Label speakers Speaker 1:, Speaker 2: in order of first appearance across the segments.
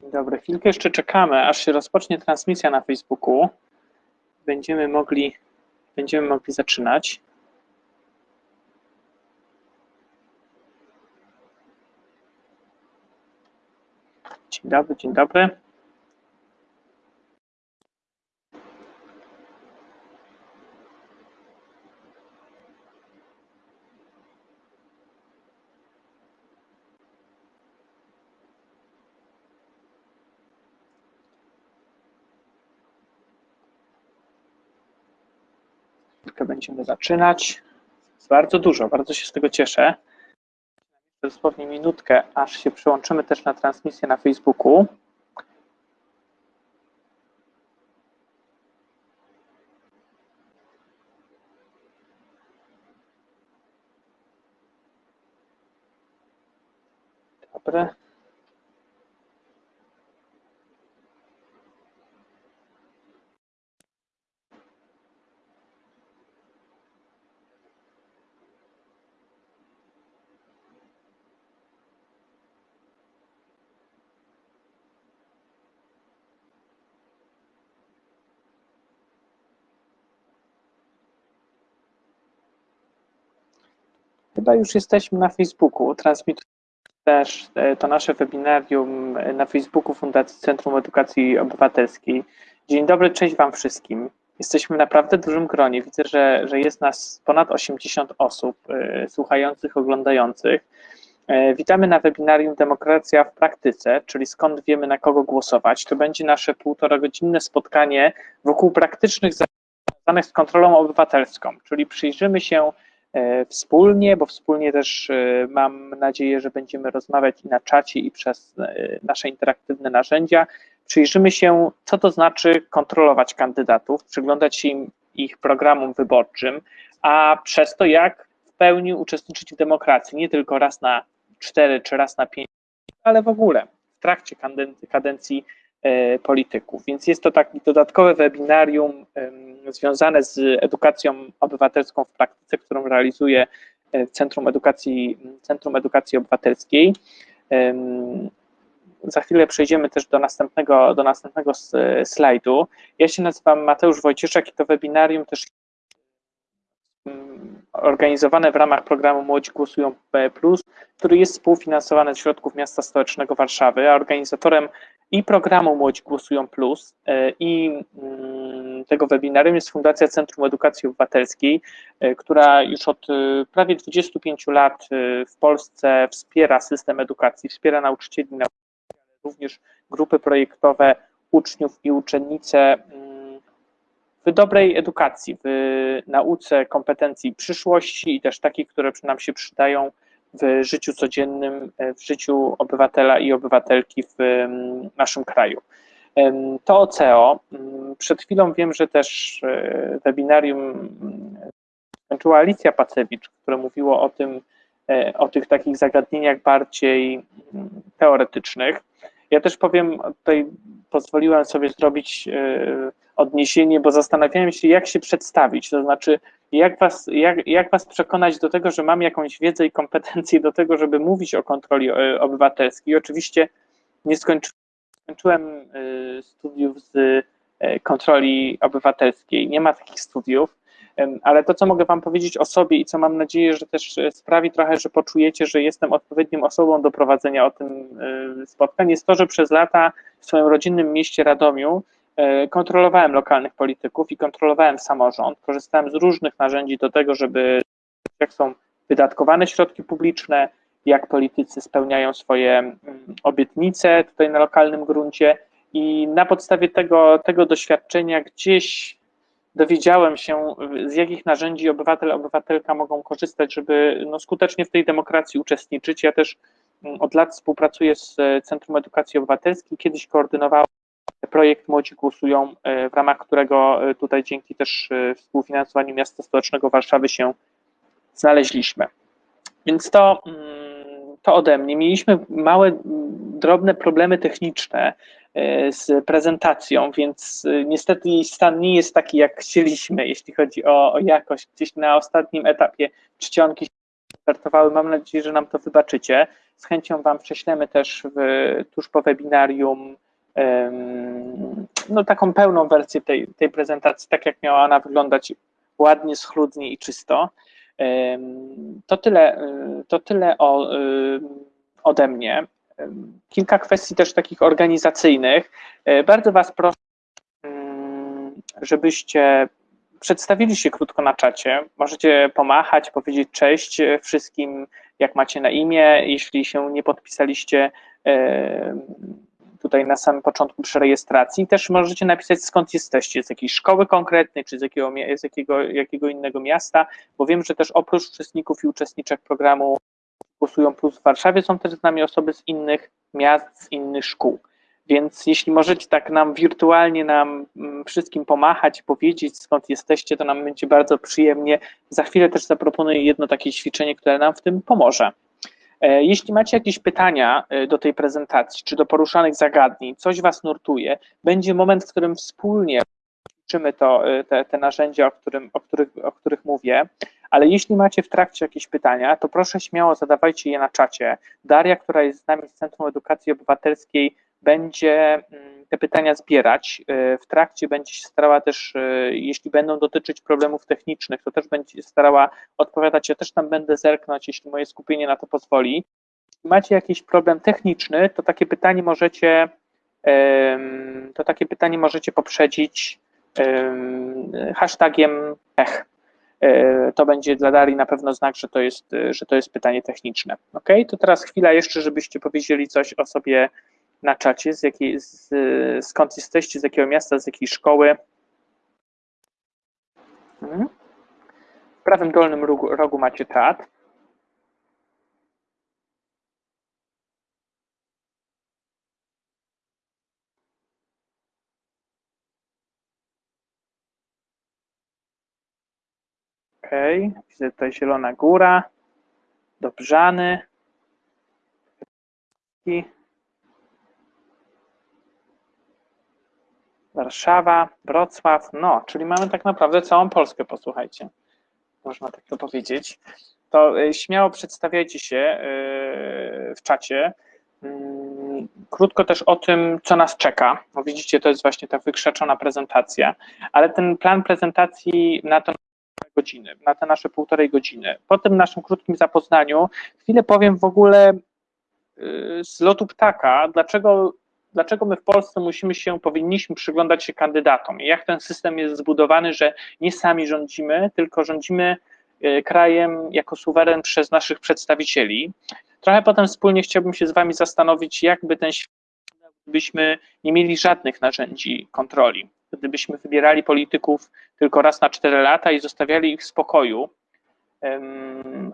Speaker 1: Dzień dobry. Chwilkę jeszcze czekamy, aż się rozpocznie transmisja na Facebooku. Będziemy mogli, będziemy mogli zaczynać. Dzień dobry, dzień dobry. Zaczynać. Bardzo dużo, bardzo się z tego cieszę. Dosłownie minutkę, aż się przyłączymy też na transmisję na Facebooku. Dobry. Chyba już jesteśmy na Facebooku. Transmitujemy też e, to nasze webinarium na Facebooku Fundacji Centrum Edukacji Obywatelskiej. Dzień dobry, cześć Wam wszystkim. Jesteśmy w naprawdę dużym gronie. Widzę, że, że jest nas ponad 80 osób y, słuchających, oglądających. Y, witamy na webinarium Demokracja w praktyce, czyli skąd wiemy na kogo głosować. To będzie nasze półtora godzinne spotkanie wokół praktycznych związanych z kontrolą obywatelską, czyli przyjrzymy się wspólnie, bo wspólnie też mam nadzieję, że będziemy rozmawiać i na czacie, i przez nasze interaktywne narzędzia. Przyjrzymy się, co to znaczy kontrolować kandydatów, przyglądać się im, ich programom wyborczym, a przez to, jak w pełni uczestniczyć w demokracji, nie tylko raz na cztery czy raz na pięć, ale w ogóle w trakcie kadencji polityków. Więc jest to takie dodatkowe webinarium związane z edukacją obywatelską w praktyce, którą realizuje Centrum Edukacji, Centrum Edukacji Obywatelskiej. Za chwilę przejdziemy też do następnego, do następnego slajdu. Ja się nazywam Mateusz Wojcieszek i to webinarium też organizowane w ramach programu Młodzi Głosują P+, który jest współfinansowany ze środków Miasta Stołecznego Warszawy, a organizatorem i programu Młodzi Głosują Plus i tego webinarium jest Fundacja Centrum Edukacji Obywatelskiej, która już od prawie 25 lat w Polsce wspiera system edukacji, wspiera nauczycieli, również grupy projektowe uczniów i uczennice w dobrej edukacji, w nauce kompetencji przyszłości i też takich, które nam się przydają w życiu codziennym, w życiu obywatela i obywatelki w naszym kraju. To CEO. Przed chwilą wiem, że też webinarium skończyła Alicja Pacewicz, które mówiło o tym, o tych takich zagadnieniach bardziej teoretycznych. Ja też powiem, tutaj pozwoliłem sobie zrobić odniesienie, bo zastanawiałem się, jak się przedstawić, to znaczy, jak was, jak, jak was przekonać do tego, że mam jakąś wiedzę i kompetencje do tego, żeby mówić o kontroli obywatelskiej. Oczywiście nie skończyłem, skończyłem studiów z kontroli obywatelskiej, nie ma takich studiów, ale to, co mogę wam powiedzieć o sobie i co mam nadzieję, że też sprawi trochę, że poczujecie, że jestem odpowiednią osobą do prowadzenia o tym spotkań, jest to, że przez lata w swoim rodzinnym mieście Radomiu kontrolowałem lokalnych polityków i kontrolowałem samorząd. Korzystałem z różnych narzędzi do tego, żeby jak są wydatkowane środki publiczne, jak politycy spełniają swoje obietnice tutaj na lokalnym gruncie i na podstawie tego, tego doświadczenia gdzieś dowiedziałem się, z jakich narzędzi obywatel, obywatelka mogą korzystać, żeby no, skutecznie w tej demokracji uczestniczyć. Ja też od lat współpracuję z Centrum Edukacji Obywatelskiej, kiedyś koordynowałem projekt Młodzi Głosują, w ramach którego tutaj dzięki też współfinansowaniu Miasta Stołecznego Warszawy się znaleźliśmy. Więc to, to ode mnie. Mieliśmy małe, drobne problemy techniczne z prezentacją, więc niestety jej stan nie jest taki, jak chcieliśmy, jeśli chodzi o, o jakość. Gdzieś na ostatnim etapie czcionki startowały. Mam nadzieję, że nam to wybaczycie. Z chęcią Wam prześlemy też w, tuż po webinarium no, taką pełną wersję tej, tej prezentacji, tak jak miała ona wyglądać ładnie, schludnie i czysto. To tyle, to tyle o, ode mnie. Kilka kwestii też takich organizacyjnych. E, bardzo Was proszę, żebyście przedstawili się krótko na czacie. Możecie pomachać, powiedzieć cześć wszystkim, jak macie na imię. Jeśli się nie podpisaliście tutaj na samym początku przy rejestracji, też możecie napisać skąd jesteście, z jakiej szkoły konkretnej, czy z jakiego, z jakiego, jakiego innego miasta, bo wiem, że też oprócz uczestników i uczestniczek programu Głosują Plus w Warszawie są też z nami osoby z innych miast, z innych szkół. Więc jeśli możecie tak nam wirtualnie nam mm, wszystkim pomachać, powiedzieć skąd jesteście, to nam będzie bardzo przyjemnie. Za chwilę też zaproponuję jedno takie ćwiczenie, które nam w tym pomoże. E, jeśli macie jakieś pytania e, do tej prezentacji, czy do poruszanych zagadnień, coś Was nurtuje, będzie moment, w którym wspólnie ćwiczymy to, e, te, te narzędzia, o, którym, o, których, o których mówię, ale jeśli macie w trakcie jakieś pytania, to proszę śmiało zadawajcie je na czacie. Daria, która jest z nami z Centrum Edukacji Obywatelskiej, będzie mm, te pytania zbierać. Y, w trakcie będzie się starała też, y, jeśli będą dotyczyć problemów technicznych, to też będzie starała odpowiadać. Ja też tam będę zerknąć, jeśli moje skupienie na to pozwoli. Jeśli macie jakiś problem techniczny, to takie pytanie możecie, to takie pytanie możecie poprzedzić hashtagiem tech. Y, to będzie dla Darii na pewno znak, że to jest, że to jest pytanie techniczne. Ok, to teraz chwila jeszcze, żebyście powiedzieli coś o sobie na czacie, z jakiej, z, skąd jesteście, z jakiego miasta, z jakiej szkoły. Mhm. W prawym dolnym rogu, rogu macie czat. Ok, widzę tutaj Zielona Góra, Dobrzany. Warszawa, Wrocław, no, czyli mamy tak naprawdę całą Polskę, posłuchajcie, można tak to powiedzieć. To e, śmiało przedstawiajcie się e, w czacie. Mm, krótko też o tym, co nas czeka. Bo widzicie, to jest właśnie ta wykrzaczona prezentacja, ale ten plan prezentacji na to godziny, na te nasze półtorej godziny. Po tym naszym krótkim zapoznaniu chwilę powiem w ogóle e, z lotu ptaka, dlaczego dlaczego my w Polsce musimy się, powinniśmy przyglądać się kandydatom i jak ten system jest zbudowany, że nie sami rządzimy, tylko rządzimy e, krajem jako suweren przez naszych przedstawicieli. Trochę potem wspólnie chciałbym się z Wami zastanowić, jakby ten świat, nie mieli żadnych narzędzi kontroli, gdybyśmy wybierali polityków tylko raz na cztery lata i zostawiali ich w spokoju,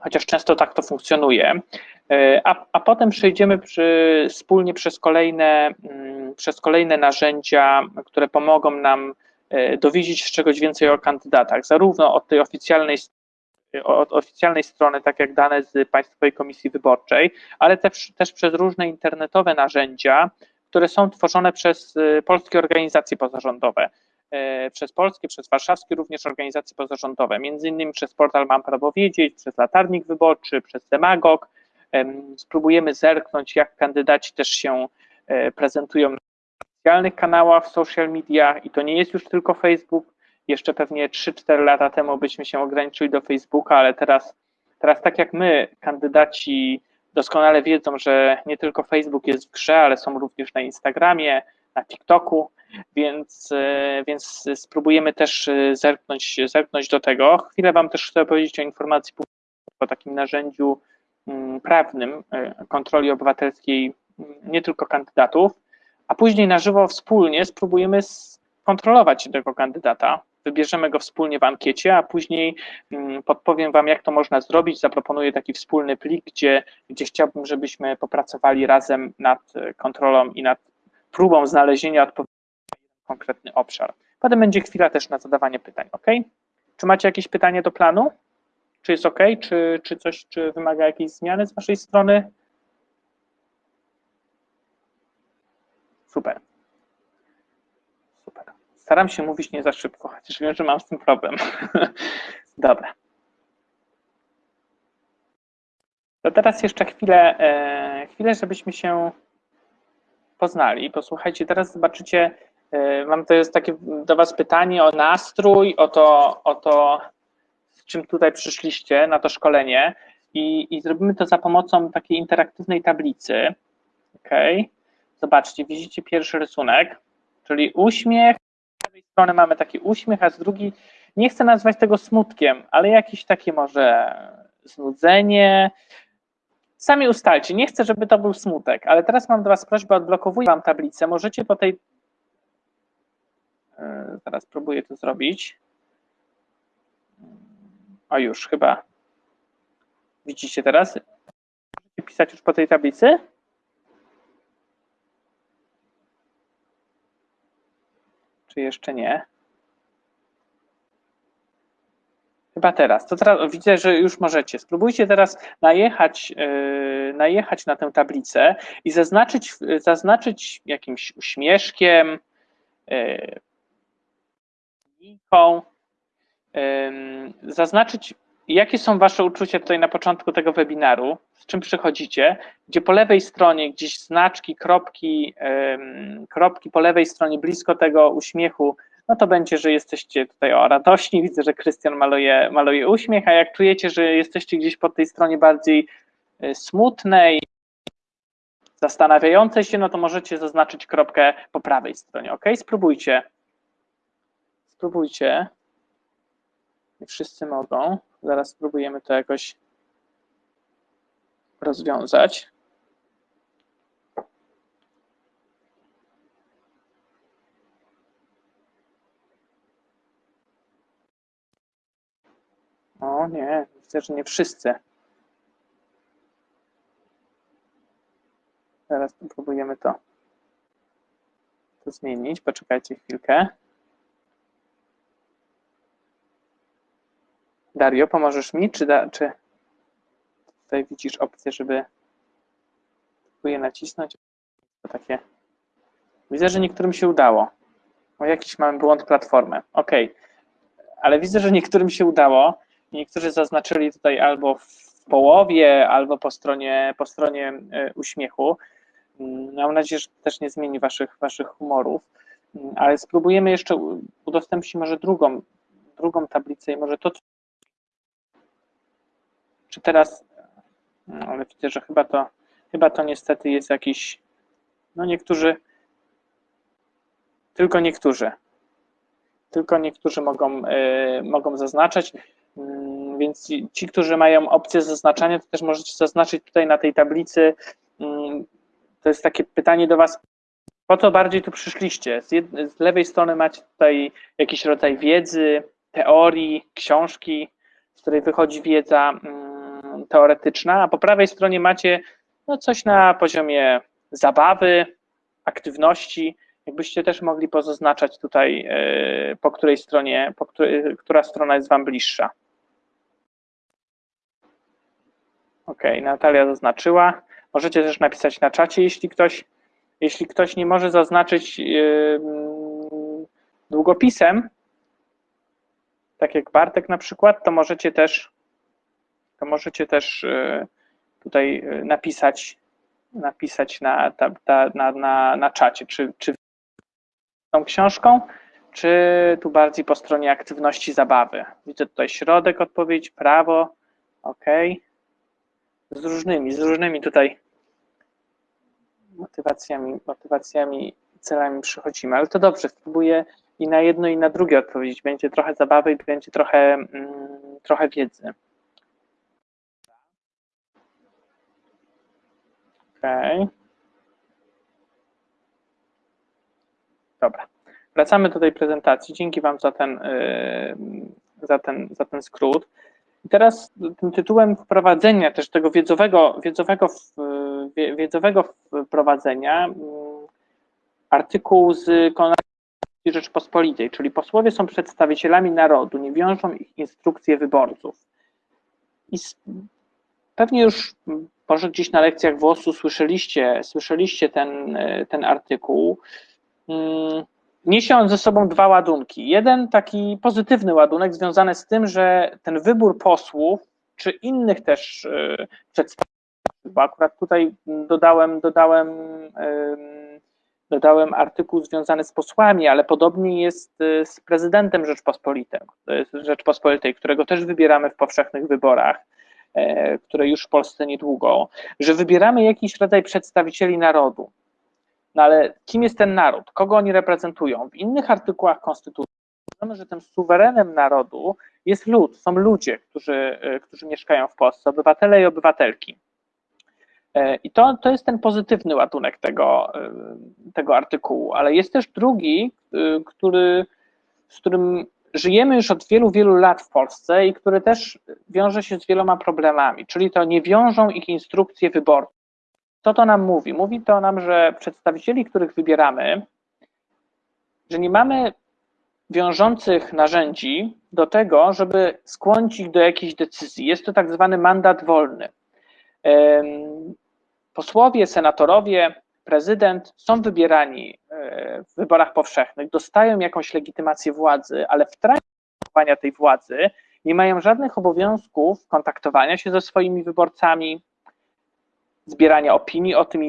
Speaker 1: chociaż często tak to funkcjonuje, e, a, a potem przejdziemy przy, wspólnie przez kolejne, mm, przez kolejne narzędzia, które pomogą nam e, dowiedzieć się czegoś więcej o kandydatach, zarówno od tej oficjalnej od oficjalnej strony, tak jak dane z Państwowej Komisji Wyborczej, ale też, też przez różne internetowe narzędzia, które są tworzone przez e, polskie organizacje pozarządowe. E, przez polskie, przez warszawskie również organizacje pozarządowe, między innymi przez portal Mam Prawo Wiedzieć, przez Latarnik Wyborczy, przez Demagog. Spróbujemy zerknąć, jak kandydaci też się e, prezentują na specjalnych kanałach w social media i to nie jest już tylko Facebook. Jeszcze pewnie 3-4 lata temu byśmy się ograniczyli do Facebooka, ale teraz, teraz tak jak my, kandydaci doskonale wiedzą, że nie tylko Facebook jest w grze, ale są również na Instagramie, na TikToku, więc, e, więc spróbujemy też e, zerknąć, zerknąć do tego. Chwilę Wam też chcę powiedzieć o informacji o takim narzędziu mm, prawnym e, kontroli obywatelskiej mm, nie tylko kandydatów, a później na żywo wspólnie spróbujemy kontrolować tego kandydata. Wybierzemy go wspólnie w ankiecie, a później mm, podpowiem Wam, jak to można zrobić. Zaproponuję taki wspólny plik, gdzie, gdzie chciałbym, żebyśmy popracowali razem nad kontrolą i nad próbą znalezienia odpowiedzi na konkretny obszar. Potem będzie chwila też na zadawanie pytań, ok? Czy macie jakieś pytanie do planu? Czy jest ok? Czy, czy coś, czy wymaga jakiejś zmiany z Waszej strony? Super. Staram się mówić nie za szybko, chociaż wiem, że mam z tym problem. Dobra. To teraz jeszcze chwilę, e, chwilę, żebyśmy się poznali. Posłuchajcie, teraz zobaczycie, e, mam to jest takie do Was pytanie o nastrój, o to, o to z czym tutaj przyszliście na to szkolenie i, i zrobimy to za pomocą takiej interaktywnej tablicy. Ok, zobaczcie, widzicie pierwszy rysunek, czyli uśmiech. Strony mamy taki uśmiech, a z drugiej nie chcę nazwać tego smutkiem, ale jakieś takie może znudzenie. Sami ustalcie, nie chcę, żeby to był smutek, ale teraz mam do Was prośbę, odblokowuję Wam tablicę, możecie po tej... Yy, zaraz próbuję to zrobić. O już, chyba. Widzicie teraz? Pisać już po tej tablicy? Czy jeszcze nie? Chyba teraz. To teraz widzę, że już możecie. Spróbujcie teraz najechać, yy, najechać na tę tablicę i zaznaczyć, zaznaczyć jakimś uśmieszkiem, yy, yy, zaznaczyć, jakie są Wasze uczucia tutaj na początku tego webinaru, z czym przychodzicie, gdzie po lewej stronie gdzieś znaczki, kropki, kropki po lewej stronie blisko tego uśmiechu no to będzie, że jesteście tutaj o radośni. Widzę, że Krystian maluje, maluje uśmiech, a jak czujecie, że jesteście gdzieś po tej stronie bardziej y, smutnej, zastanawiającej się, no to możecie zaznaczyć kropkę po prawej stronie. Ok, spróbujcie. Spróbujcie. Nie wszyscy mogą. Zaraz spróbujemy to jakoś rozwiązać. O nie, myślę, że nie wszyscy. Teraz próbujemy to, to zmienić. Poczekajcie chwilkę. Dario, pomożesz mi, czy, da, czy tutaj widzisz opcję, żeby próbuję nacisnąć? To takie. Widzę, że niektórym się udało. O jakiś mamy błąd platformy. OK. Ale widzę, że niektórym się udało. Niektórzy zaznaczyli tutaj albo w połowie, albo po stronie, po stronie e, uśmiechu. Mm, mam nadzieję, że też nie zmieni waszych, waszych humorów, mm, ale spróbujemy jeszcze udostępnić może drugą, drugą tablicę i może to, czy teraz, no, ale widzę, że chyba to, chyba to niestety jest jakiś, no niektórzy, tylko niektórzy, tylko niektórzy mogą, yy, mogą zaznaczać. Mm, więc ci, którzy mają opcję zaznaczania, to też możecie zaznaczyć tutaj na tej tablicy. Mm, to jest takie pytanie do Was, po co bardziej tu przyszliście? Z, z lewej strony macie tutaj jakiś rodzaj wiedzy, teorii, książki, z której wychodzi wiedza mm, teoretyczna, a po prawej stronie macie no, coś na poziomie zabawy, aktywności. Jakbyście też mogli pozaznaczać tutaj, e, po której stronie, po której, która strona jest Wam bliższa. Ok, Natalia zaznaczyła. Możecie też napisać na czacie, jeśli ktoś, jeśli ktoś nie może zaznaczyć yy, długopisem, tak jak Bartek na przykład, to możecie też, to możecie też yy, tutaj yy, napisać, napisać na, ta, ta, na, na, na czacie, czy, czy tą książką, czy tu bardziej po stronie aktywności zabawy. Widzę tutaj środek odpowiedź, prawo, ok z różnymi, z różnymi tutaj motywacjami, motywacjami, celami przychodzimy, ale to dobrze, spróbuję i na jedno i na drugie odpowiedzieć. Będzie trochę zabawy i będzie trochę, mm, trochę wiedzy. Okay. Dobra. Wracamy do tej prezentacji. Dzięki Wam za ten, yy, za ten, za ten skrót. I teraz tym tytułem wprowadzenia też tego wiedzowego, wiedzowego, wiedzowego wprowadzenia mm, artykuł z Konstytucji Rzeczpospolitej, czyli posłowie są przedstawicielami narodu, nie wiążą ich instrukcje wyborców. I pewnie już może gdzieś na lekcjach WOS-u słyszeliście, słyszeliście ten, ten artykuł. Mm, Niesie on ze sobą dwa ładunki. Jeden taki pozytywny ładunek związany z tym, że ten wybór posłów, czy innych też e, przedstawicieli bo akurat tutaj dodałem, dodałem, dodałem artykuł związany z posłami, ale podobnie jest y, z prezydentem Rzeczpospolitej, Rzeczpospolitej, którego też wybieramy w powszechnych wyborach, e, które już w Polsce niedługo, że wybieramy jakiś rodzaj przedstawicieli narodu. No ale kim jest ten naród? Kogo oni reprezentują? W innych artykułach Konstytucji wiemy, że tym suwerenem narodu jest lud, są ludzie, którzy, e, którzy mieszkają w Polsce, obywatele i obywatelki. E, I to, to jest ten pozytywny ładunek tego, e, tego artykułu, ale jest też drugi, który, z którym żyjemy już od wielu, wielu lat w Polsce i który też wiąże się z wieloma problemami, czyli to nie wiążą ich instrukcje wyborcze. Co to nam mówi? Mówi to nam, że przedstawicieli, których wybieramy, że nie mamy wiążących narzędzi do tego, żeby skłonić ich do jakiejś decyzji. Jest to tak zwany mandat wolny. Posłowie, senatorowie, prezydent są wybierani e, w wyborach powszechnych, dostają jakąś legitymację władzy, ale w trakcie sprawowania tej władzy nie mają żadnych obowiązków kontaktowania się ze swoimi wyborcami, zbierania opinii o tym,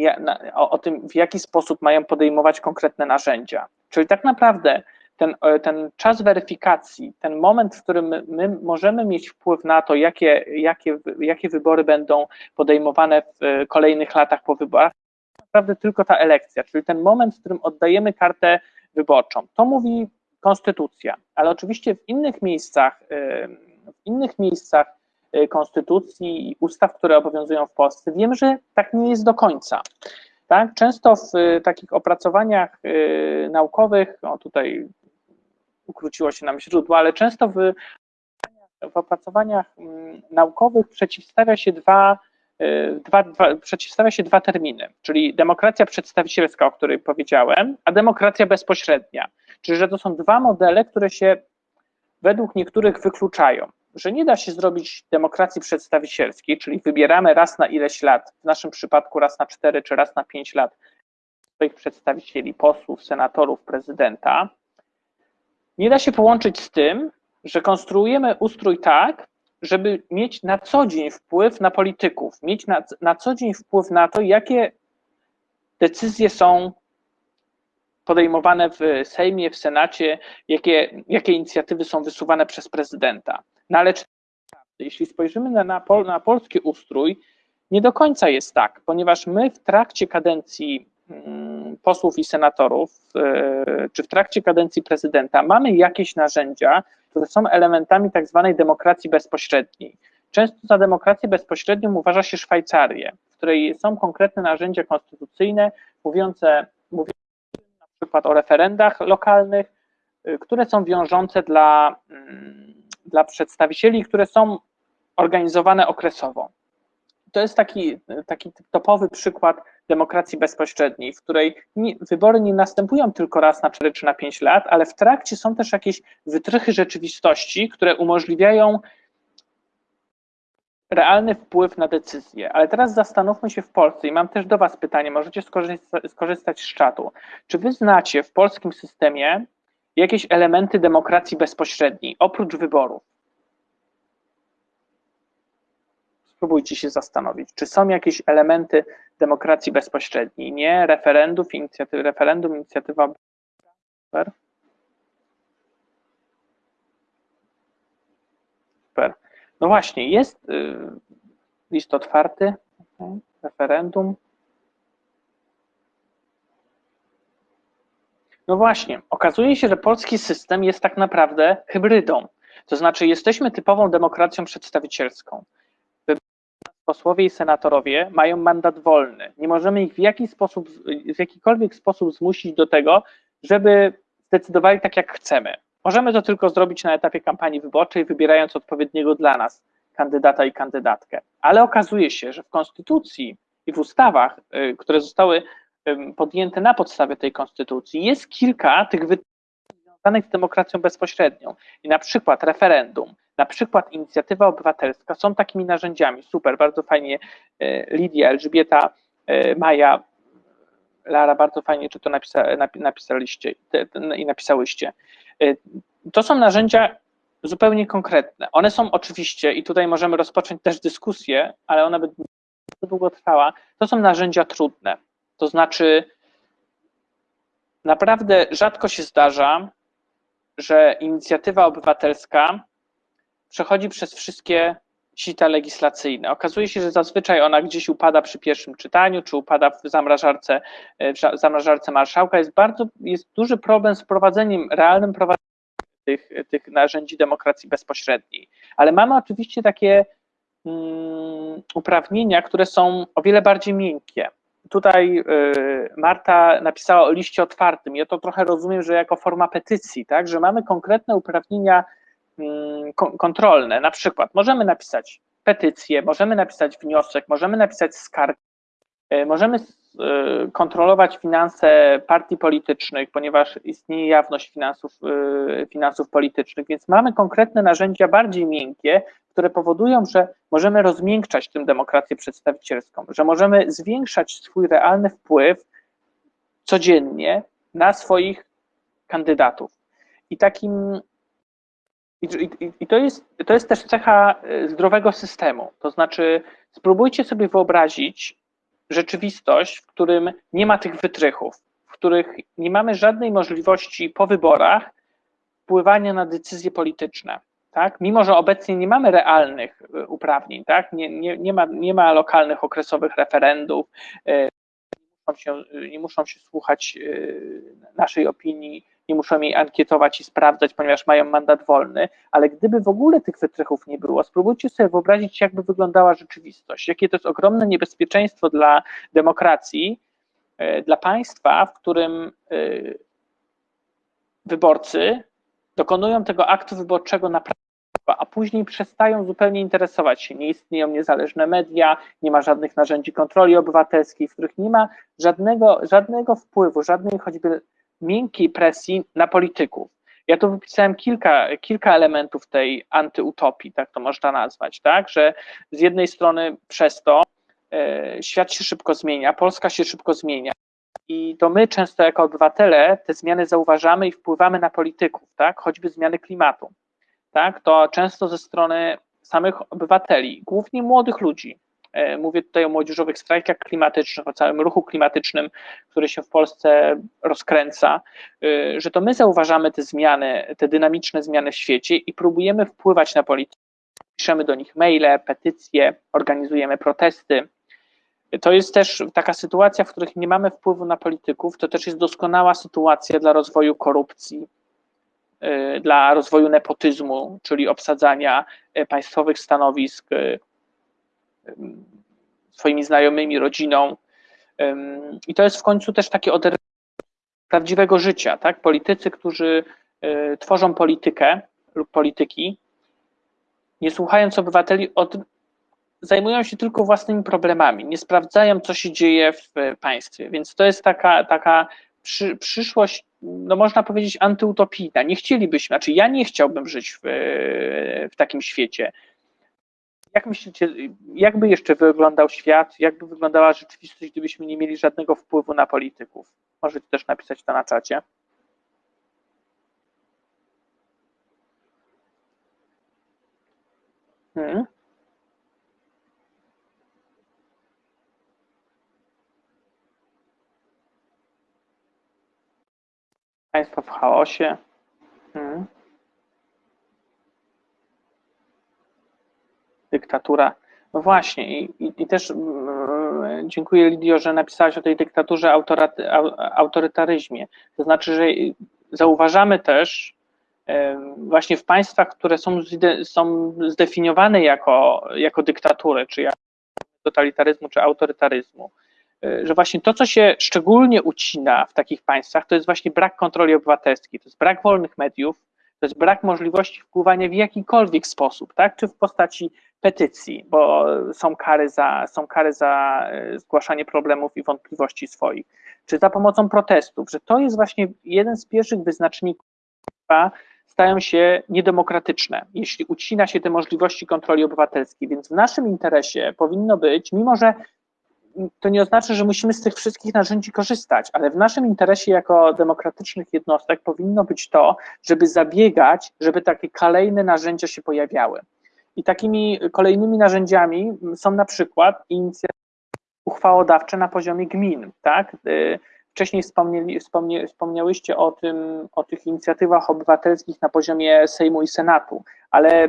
Speaker 1: o tym, w jaki sposób mają podejmować konkretne narzędzia. Czyli tak naprawdę ten, e, ten czas weryfikacji, ten moment, w którym my, my możemy mieć wpływ na to, jakie, jakie, jakie wybory będą podejmowane w e, kolejnych latach po wyborach, naprawdę tylko ta elekcja, czyli ten moment, w którym oddajemy kartę wyborczą. To mówi konstytucja, ale oczywiście w innych miejscach, e, w innych miejscach konstytucji i ustaw, które obowiązują w Polsce, wiemy, że tak nie jest do końca. Tak? Często w takich opracowaniach naukowych, no tutaj ukróciło się nam źródło, ale często w, w opracowaniach mm, naukowych przeciwstawia się dwa, y, dwa, dwa, przeciwstawia się dwa terminy, czyli demokracja przedstawicielska, o której powiedziałem, a demokracja bezpośrednia. Czyli, że to są dwa modele, które się według niektórych wykluczają, że nie da się zrobić demokracji przedstawicielskiej, czyli wybieramy raz na ileś lat, w naszym przypadku raz na cztery czy raz na pięć lat swoich przedstawicieli, posłów, senatorów, prezydenta, nie da się połączyć z tym, że konstruujemy ustrój tak, żeby mieć na co dzień wpływ na polityków, mieć na, na co dzień wpływ na to, jakie decyzje są podejmowane w Sejmie, w Senacie, jakie, jakie inicjatywy są wysuwane przez prezydenta. No ale jeśli spojrzymy na, na, pol, na polski ustrój, nie do końca jest tak, ponieważ my w trakcie kadencji posłów i senatorów, e, czy w trakcie kadencji prezydenta mamy jakieś narzędzia, które są elementami tak zwanej demokracji bezpośredniej. Często za demokrację bezpośrednią uważa się Szwajcarię, w której są konkretne narzędzia konstytucyjne mówiące, mówiące na przykład o referendach lokalnych, e, które są wiążące dla, mm, dla przedstawicieli, które są organizowane okresowo. To jest taki, taki topowy przykład demokracji bezpośredniej, w której nie, wybory nie następują tylko raz na 4 czy na 5 lat, ale w trakcie są też jakieś wytrychy rzeczywistości, które umożliwiają realny wpływ na decyzje. Ale teraz zastanówmy się w Polsce i mam też do Was pytanie, możecie skorzystać, skorzystać z czatu. Czy Wy znacie w polskim systemie jakieś elementy demokracji bezpośredniej, oprócz wyborów? Spróbujcie się zastanowić, czy są jakieś elementy demokracji bezpośredniej, nie referendów, inicjatyw, referendum, inicjatywa. Super. Super. No właśnie, jest y, list otwarty, okay. referendum. No właśnie, okazuje się, że polski system jest tak naprawdę hybrydą. To znaczy, jesteśmy typową demokracją przedstawicielską posłowie i senatorowie mają mandat wolny. Nie możemy ich w, jaki sposób, w jakikolwiek sposób zmusić do tego, żeby zdecydowali tak, jak chcemy. Możemy to tylko zrobić na etapie kampanii wyborczej, wybierając odpowiedniego dla nas kandydata i kandydatkę. Ale okazuje się, że w konstytucji i w ustawach, y, które zostały podjęte na podstawie tej konstytucji, jest kilka tych związanych z demokracją bezpośrednią. I na przykład referendum, na przykład inicjatywa obywatelska są takimi narzędziami. Super, bardzo fajnie e, Lidia, Elżbieta, e, Maja, Lara, bardzo fajnie, czy to napisa, napisaliście i napisałyście. E, to są narzędzia zupełnie konkretne. One są oczywiście, i tutaj możemy rozpocząć też dyskusję, ale one będą długotrwała, to są narzędzia trudne. To znaczy, naprawdę rzadko się zdarza, że inicjatywa obywatelska przechodzi przez wszystkie sita legislacyjne. Okazuje się, że zazwyczaj ona gdzieś upada przy pierwszym czytaniu, czy upada w zamrażarce, w zamrażarce marszałka. Jest bardzo, jest duży problem z wprowadzeniem, realnym prowadzeniem tych, tych narzędzi demokracji bezpośredniej. Ale mamy oczywiście takie um, uprawnienia, które są o wiele bardziej miękkie. Tutaj y, Marta napisała o liście otwartym. Ja to trochę rozumiem, że jako forma petycji, tak, że mamy konkretne uprawnienia Mm, kontrolne. Na przykład możemy napisać petycję, możemy napisać wniosek, możemy napisać skargę, e, możemy e, kontrolować finanse partii politycznych, ponieważ istnieje jawność finansów, finansów politycznych, więc mamy konkretne narzędzia bardziej miękkie, które powodują, że możemy rozmiękczać tym demokrację przedstawicielską, że możemy zwiększać swój realny wpływ codziennie na swoich kandydatów. I takim i, I, to, jest, to jest też cecha e, zdrowego systemu. To znaczy, spróbujcie sobie wyobrazić rzeczywistość, w którym nie ma tych wytrychów, w których nie mamy żadnej możliwości po wyborach wpływania na decyzje polityczne. Tak? Mimo, że obecnie nie mamy realnych e, uprawnień, tak? nie, nie, nie, ma, nie ma lokalnych okresowych referendów, nie muszą się, nie muszą się słuchać naszej opinii nie muszą jej ankietować i sprawdzać, ponieważ mają mandat wolny, ale gdyby w ogóle tych wytrychów nie było, spróbujcie sobie wyobrazić, jakby wyglądała rzeczywistość, jakie to jest ogromne niebezpieczeństwo dla demokracji, dla państwa, w którym wyborcy dokonują tego aktu wyborczego naprawdę a później przestają zupełnie interesować się. Nie istnieją niezależne media, nie ma żadnych narzędzi kontroli obywatelskiej, w których nie ma żadnego, żadnego wpływu, żadnej choćby miękkiej presji na polityków. Ja tu wypisałem kilka, kilka elementów tej antyutopii, tak to można nazwać, tak, że z jednej strony przez to e, świat się szybko zmienia, Polska się szybko zmienia i to my często jako obywatele te zmiany zauważamy i wpływamy na polityków, tak, choćby zmiany klimatu, tak, to często ze strony samych obywateli, głównie młodych ludzi, E, mówię tutaj o młodzieżowych strajkach klimatycznych, o całym ruchu klimatycznym, który się w Polsce rozkręca, e, że to my zauważamy te zmiany, te dynamiczne zmiany w świecie i próbujemy wpływać na politykę. Piszemy do nich maile, petycje, organizujemy protesty. To jest też taka sytuacja, w których nie mamy wpływu na polityków, to też jest doskonała sytuacja dla rozwoju korupcji, dla rozwoju nepotyzmu, czyli obsadzania państwowych stanowisk swoimi znajomymi, rodziną. I to jest w końcu też takie oderwanie prawdziwego życia, tak? Politycy, którzy e, tworzą politykę lub polityki, nie słuchając obywateli, od, zajmują się tylko własnymi problemami, nie sprawdzają, co się dzieje w państwie. Więc to jest taka, taka przy, przyszłość, no można powiedzieć, antyutopijna. Nie chcielibyśmy, znaczy ja nie chciałbym żyć w, w takim świecie. Jak myślicie, jakby jeszcze wyglądał świat, jakby wyglądała rzeczywistość, gdybyśmy nie mieli żadnego wpływu na polityków? Możecie też napisać to na czacie. Hmm? Państwo w chaosie. Hmm? dyktatura. No właśnie, i, i, i też yy, dziękuję Lidio, że napisałaś o tej dyktaturze, autorytaryzmie. To znaczy, że zauważamy też yy, właśnie w państwach, które są, są zdefiniowane jako, jako dyktatury, czy jako totalitaryzmu, czy autorytaryzmu, że właśnie to, co się szczególnie ucina w takich państwach, to jest właśnie brak kontroli obywatelskiej, to jest brak wolnych mediów, to jest brak możliwości wpływania w jakikolwiek sposób, tak? czy w postaci petycji, bo są kary za, są kary za e, zgłaszanie problemów i wątpliwości swoich, czy za pomocą protestów, że to jest właśnie jeden z pierwszych wyznaczników, stają się niedemokratyczne, jeśli ucina się te możliwości kontroli obywatelskiej. Więc w naszym interesie powinno być, mimo że to nie oznacza, że musimy z tych wszystkich narzędzi korzystać, ale w naszym interesie jako demokratycznych jednostek powinno być to, żeby zabiegać, żeby takie kolejne narzędzia się pojawiały. I takimi kolejnymi narzędziami są na przykład inicjatywy uchwałodawcze na poziomie gmin, tak? Wcześniej wspomnieli, wspomnie, wspomniałyście o, tym, o tych inicjatywach obywatelskich na poziomie Sejmu i Senatu, ale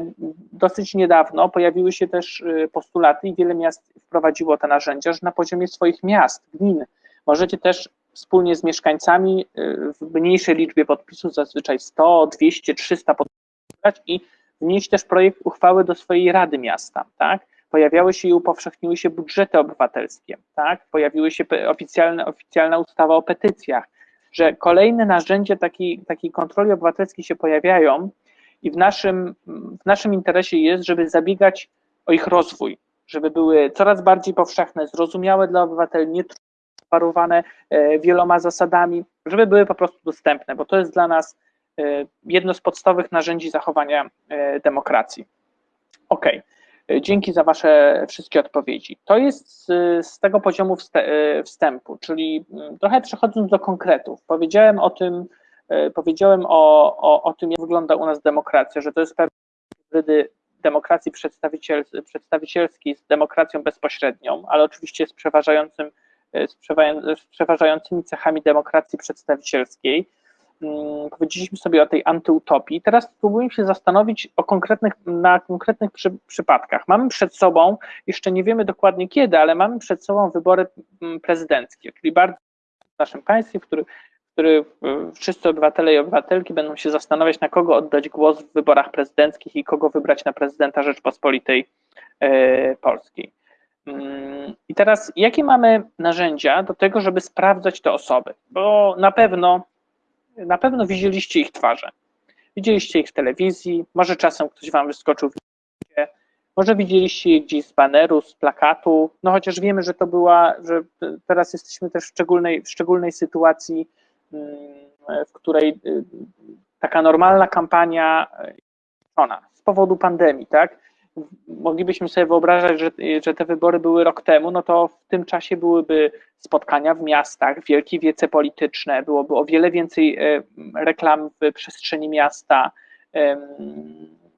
Speaker 1: dosyć niedawno pojawiły się też y, postulaty i wiele miast wprowadziło te narzędzia, że na poziomie swoich miast, gmin, możecie też wspólnie z mieszkańcami y, w mniejszej liczbie podpisów, zazwyczaj 100, 200, 300 podpisać i wnieść też projekt uchwały do swojej rady miasta, tak? Pojawiały się i upowszechniły się budżety obywatelskie, tak? pojawiły się oficjalne, oficjalna ustawa o petycjach, że kolejne narzędzia takiej, takiej kontroli obywatelskiej się pojawiają i w naszym, w naszym interesie jest, żeby zabiegać o ich rozwój, żeby były coraz bardziej powszechne, zrozumiałe dla obywateli, nie parowane e, wieloma zasadami, żeby były po prostu dostępne, bo to jest dla nas e, jedno z podstawowych narzędzi zachowania e, demokracji. Okej. Okay. Dzięki za Wasze wszystkie odpowiedzi. To jest z, tego poziomu e, wstępu, czyli mm, trochę przechodząc do konkretów. Powiedziałem o tym, e, powiedziałem o, o, o tym, jak wygląda u nas demokracja, że to jest pewne hybrydy demokracji przedstawiciel, przedstawicielskiej z demokracją bezpośrednią, ale oczywiście z przeważającym z przeważającymi cechami demokracji przedstawicielskiej. Mm, powiedzieliśmy sobie o tej antyutopii. Teraz spróbujmy się zastanowić o konkretnych, na konkretnych przy, przypadkach. Mamy przed sobą, jeszcze nie wiemy dokładnie kiedy, ale mamy przed sobą wybory mm, prezydenckie, czyli bardzo w naszym państwie, w którym który wszyscy obywatele i obywatelki będą się zastanawiać, na kogo oddać głos w wyborach prezydenckich i kogo wybrać na prezydenta Rzeczpospolitej e, Polskiej. Mm, I teraz, jakie mamy narzędzia do tego, żeby sprawdzać te osoby? Bo na pewno na pewno widzieliście ich twarze. Widzieliście ich w telewizji, może czasem ktoś wam wyskoczył w może widzieliście ich gdzieś z baneru, z plakatu, no chociaż wiemy, że to była, że teraz jesteśmy też w szczególnej, w szczególnej sytuacji, mm, w której y, taka normalna kampania ona, z powodu pandemii, tak? Moglibyśmy sobie wyobrażać, że, że te wybory były rok temu, no to w tym czasie byłyby spotkania w miastach, wielkie wiece polityczne, byłoby o wiele więcej e, reklam w przestrzeni miasta,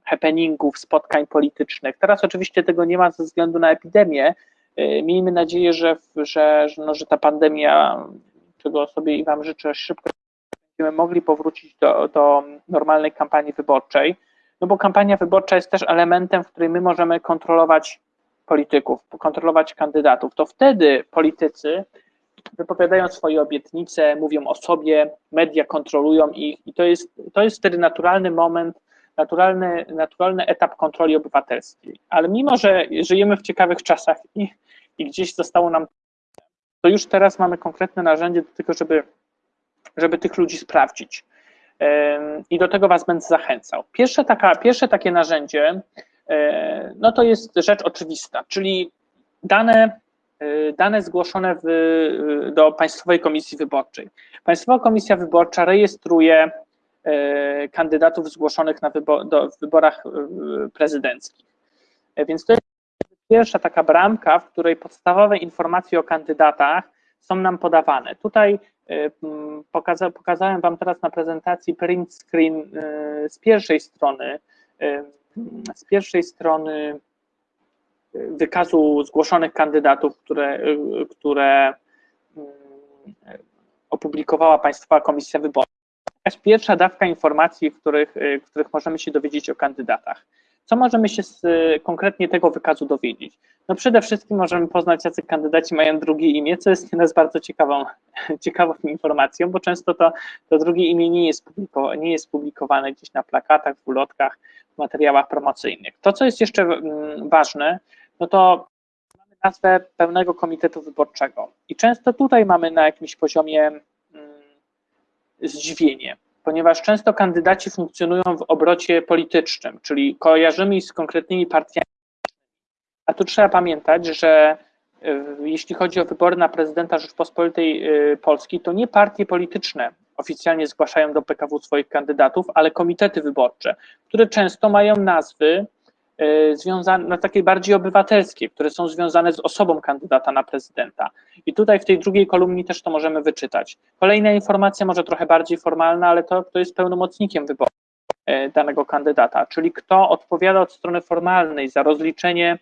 Speaker 1: happeningów, spotkań politycznych. Teraz oczywiście tego nie ma ze względu na epidemię. E, miejmy nadzieję, że, że, no, że ta pandemia, czego sobie i Wam życzę, szybko będziemy mogli powrócić do, do normalnej kampanii wyborczej no bo kampania wyborcza jest też elementem, w którym my możemy kontrolować polityków, kontrolować kandydatów. To wtedy politycy wypowiadają swoje obietnice, mówią o sobie, media kontrolują ich i to jest, to jest wtedy naturalny moment, naturalny, naturalny etap kontroli obywatelskiej. Ale mimo, że żyjemy w ciekawych czasach i, i gdzieś zostało nam, to już teraz mamy konkretne narzędzie do tego, żeby, żeby tych ludzi sprawdzić i do tego Was będę zachęcał. Pierwsze, taka, pierwsze takie narzędzie, e, no to jest rzecz oczywista, czyli dane, e, dane zgłoszone w, do Państwowej Komisji Wyborczej. Państwowa Komisja Wyborcza rejestruje e, kandydatów zgłoszonych na do, w wyborach prezydenckich. Więc to jest pierwsza taka bramka, w której podstawowe informacje o kandydatach są nam podawane. Tutaj y, pokaza, pokazałem Wam teraz na prezentacji print screen y, z pierwszej strony, y, z pierwszej strony wykazu zgłoszonych kandydatów, które, które opublikowała Państwowa Komisja Wyborcza. Pierwsza dawka informacji, których, których możemy się dowiedzieć o kandydatach. Co możemy się z konkretnie tego wykazu dowiedzieć? No przede wszystkim możemy poznać, jacy kandydaci mają drugie imię, co jest dla nas bardzo ciekawą, ciekawą informacją, bo często to, to drugie imię nie jest, nie jest publikowane gdzieś na plakatach, w ulotkach, w materiałach promocyjnych. To, co jest jeszcze mm, ważne, no to mamy nazwę pełnego komitetu wyborczego i często tutaj mamy na jakimś poziomie mm, zdziwienie ponieważ często kandydaci funkcjonują w obrocie politycznym, czyli kojarzymy z konkretnymi partiami. A tu trzeba pamiętać, że e, jeśli chodzi o wybory na prezydenta Rzeczpospolitej e, Polskiej, to nie partie polityczne oficjalnie zgłaszają do PKW swoich kandydatów, ale komitety wyborcze, które często mają nazwy związane, no, takie bardziej obywatelskie, które są związane z osobą kandydata na prezydenta. I tutaj w tej drugiej kolumnie też to możemy wyczytać. Kolejna informacja, może trochę bardziej formalna, ale to, kto jest pełnomocnikiem wyborów. e, danego kandydata, czyli kto odpowiada od strony formalnej za rozliczenie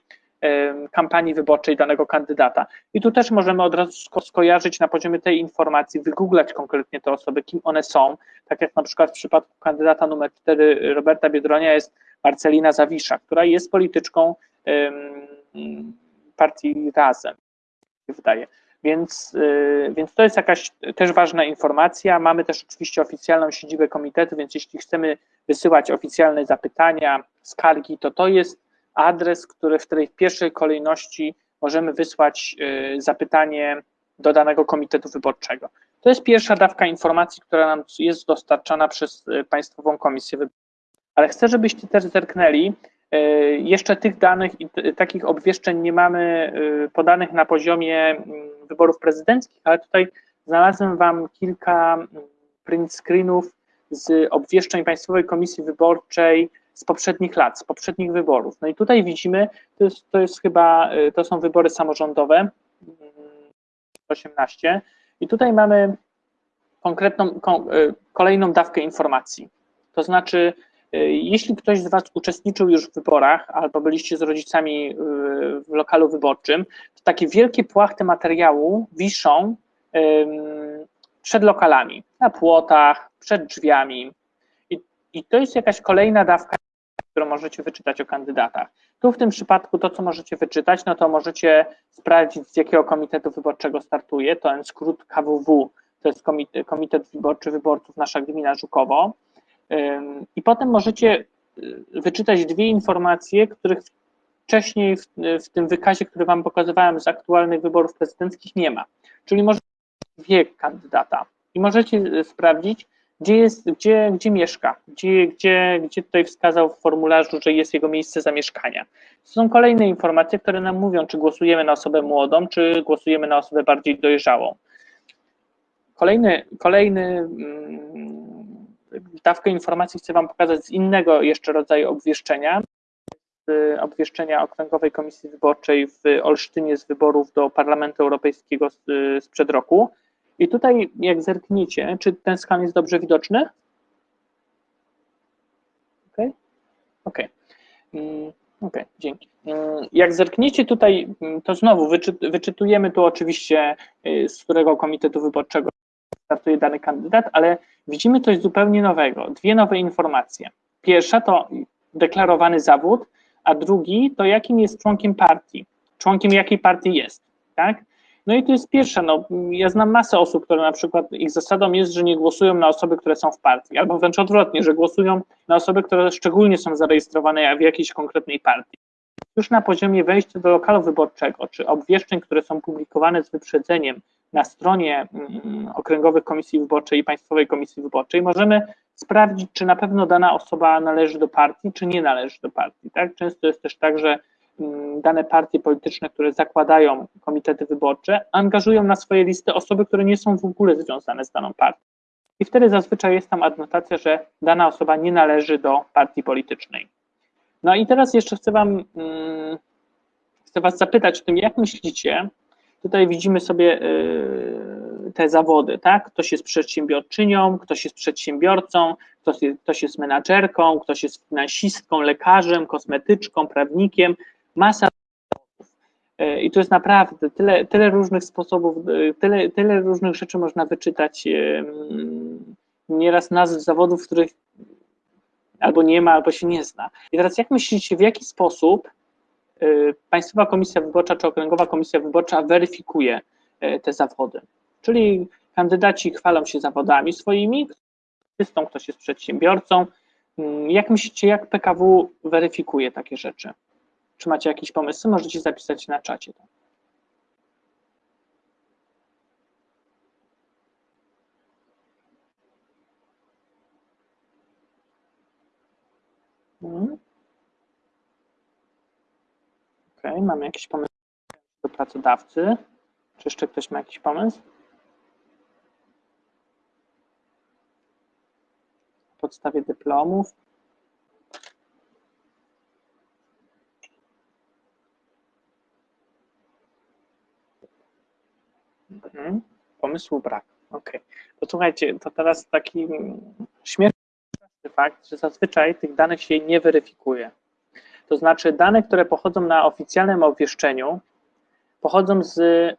Speaker 1: kampanii wyborczej danego kandydata. I tu też możemy od razu skojarzyć na poziomie tej informacji, wygooglać konkretnie te osoby, kim one są, tak jak na przykład w przypadku kandydata numer 4 Roberta Biedronia jest Marcelina Zawisza, która jest polityczką partii Razem, wydaje. Więc, y, więc to jest jakaś też ważna informacja. Mamy też oczywiście oficjalną siedzibę komitetu, więc jeśli chcemy wysyłać oficjalne zapytania, skargi, to to jest adres, który, w której w pierwszej kolejności możemy wysłać y, zapytanie do danego komitetu wyborczego. To jest pierwsza dawka informacji, która nam jest dostarczana przez y, Państwową Komisję Wyborczą. Ale chcę, żebyście też zerknęli, y, jeszcze tych danych i takich obwieszczeń nie mamy podanych na poziomie mm, wyborów prezydenckich, ale tutaj znalazłem Wam kilka mm, print screenów z obwieszczeń Państwowej Komisji Wyborczej z poprzednich lat, z poprzednich wyborów. No i tutaj widzimy, to jest, to jest chyba, y, to są wybory samorządowe, 18 mm, i tutaj mamy konkretną, kolejną dawkę informacji. To znaczy, jeśli ktoś z Was uczestniczył już w wyborach albo byliście z rodzicami w lokalu wyborczym, to takie wielkie płachty materiału wiszą przed lokalami, na płotach, przed drzwiami. I, to jest jakaś kolejna dawka którą możecie wyczytać o kandydatach. Tu w tym przypadku to, co możecie wyczytać, no to możecie sprawdzić, z jakiego komitetu wyborczego startuje, to jest skrót KWW, to jest Komitet Wyborczy Wyborców Nasza Gmina Żukowo. I potem możecie y, wyczytać dwie informacje, których wcześniej w, w tym wykazie, który Wam pokazywałem z aktualnych wyborów prezydenckich nie ma. Czyli możecie wiek kandydata i możecie y, sprawdzić, gdzie, jest, gdzie, gdzie mieszka, gdzie, gdzie, gdzie tutaj wskazał w formularzu, że jest jego miejsce zamieszkania. Są kolejne informacje, które nam mówią, czy głosujemy na osobę młodą, czy głosujemy na osobę bardziej dojrzałą. Kolejny, kolejny mm, dawkę informacji chcę Wam pokazać z innego jeszcze rodzaju obwieszczenia, z obwieszczenia Okręgowej Komisji Wyborczej w Olsztynie z wyborów do Parlamentu Europejskiego sprzed roku. I tutaj, jak zerkniecie, czy ten skan jest dobrze widoczny? OK, OK. Mm, OK, dzięki. Mm, jak zerkniecie tutaj, mm, to znowu wyczytujemy tu oczywiście, y, z którego komitetu wyborczego startuje dany kandydat, ale widzimy coś zupełnie nowego, dwie nowe informacje. Pierwsza to deklarowany zawód, a drugi to jakim jest członkiem partii, członkiem jakiej partii jest, tak? No i to jest pierwsze, no, ja znam masę osób, które na przykład ich zasadą jest, że nie głosują na osoby, które są w partii, albo wręcz odwrotnie, że głosują na osoby, które szczególnie są zarejestrowane w jakiejś konkretnej partii. Już na poziomie wejścia do lokalu wyborczego, czy obwieszczeń, które są publikowane z wyprzedzeniem na stronie mm, okręgowych komisji wyborczej i Państwowej Komisji Wyborczej, możemy sprawdzić, czy na pewno dana osoba należy do partii, czy nie należy do partii. Tak? Często jest też tak, że Mm, dane partie polityczne, które zakładają komitety wyborcze, angażują na swoje listy osoby, które nie są w ogóle związane z daną partią. I wtedy zazwyczaj jest tam adnotacja, że dana osoba nie należy do partii politycznej. No i teraz jeszcze chcę Wam, mm, chcę Was zapytać o tym, jak myślicie, tutaj widzimy sobie y, te zawody, tak? Ktoś jest przedsiębiorczynią, ktoś jest przedsiębiorcą, ktoś jest, ktoś jest menadżerką, ktoś jest finansistką, lekarzem, kosmetyczką, prawnikiem, masa e, i to jest naprawdę tyle, tyle różnych sposobów, e, tyle, tyle różnych rzeczy można wyczytać. E, nieraz nazw zawodów, których albo nie ma, albo się nie zna. I teraz jak myślicie, w jaki sposób Państwowa Komisja Wyborcza czy Okręgowa Komisja Wyborcza weryfikuje te zawody? Czyli kandydaci chwalą się zawodami swoimi, ktoś jest przedsiębiorcą. Mm, jak myślicie, jak PKW weryfikuje takie rzeczy? Czy macie jakieś pomysły? Możecie zapisać na czacie. Hmm. Ok, mamy jakiś pomysł do pracodawcy. Czy jeszcze ktoś ma jakiś pomysł? Na podstawie dyplomów. Mhm. Pomysłu brak. Ok. To słuchajcie, to teraz taki śmieszny fakt, że zazwyczaj tych danych się nie weryfikuje. To znaczy dane, które pochodzą na oficjalnym obwieszczeniu, pochodzą z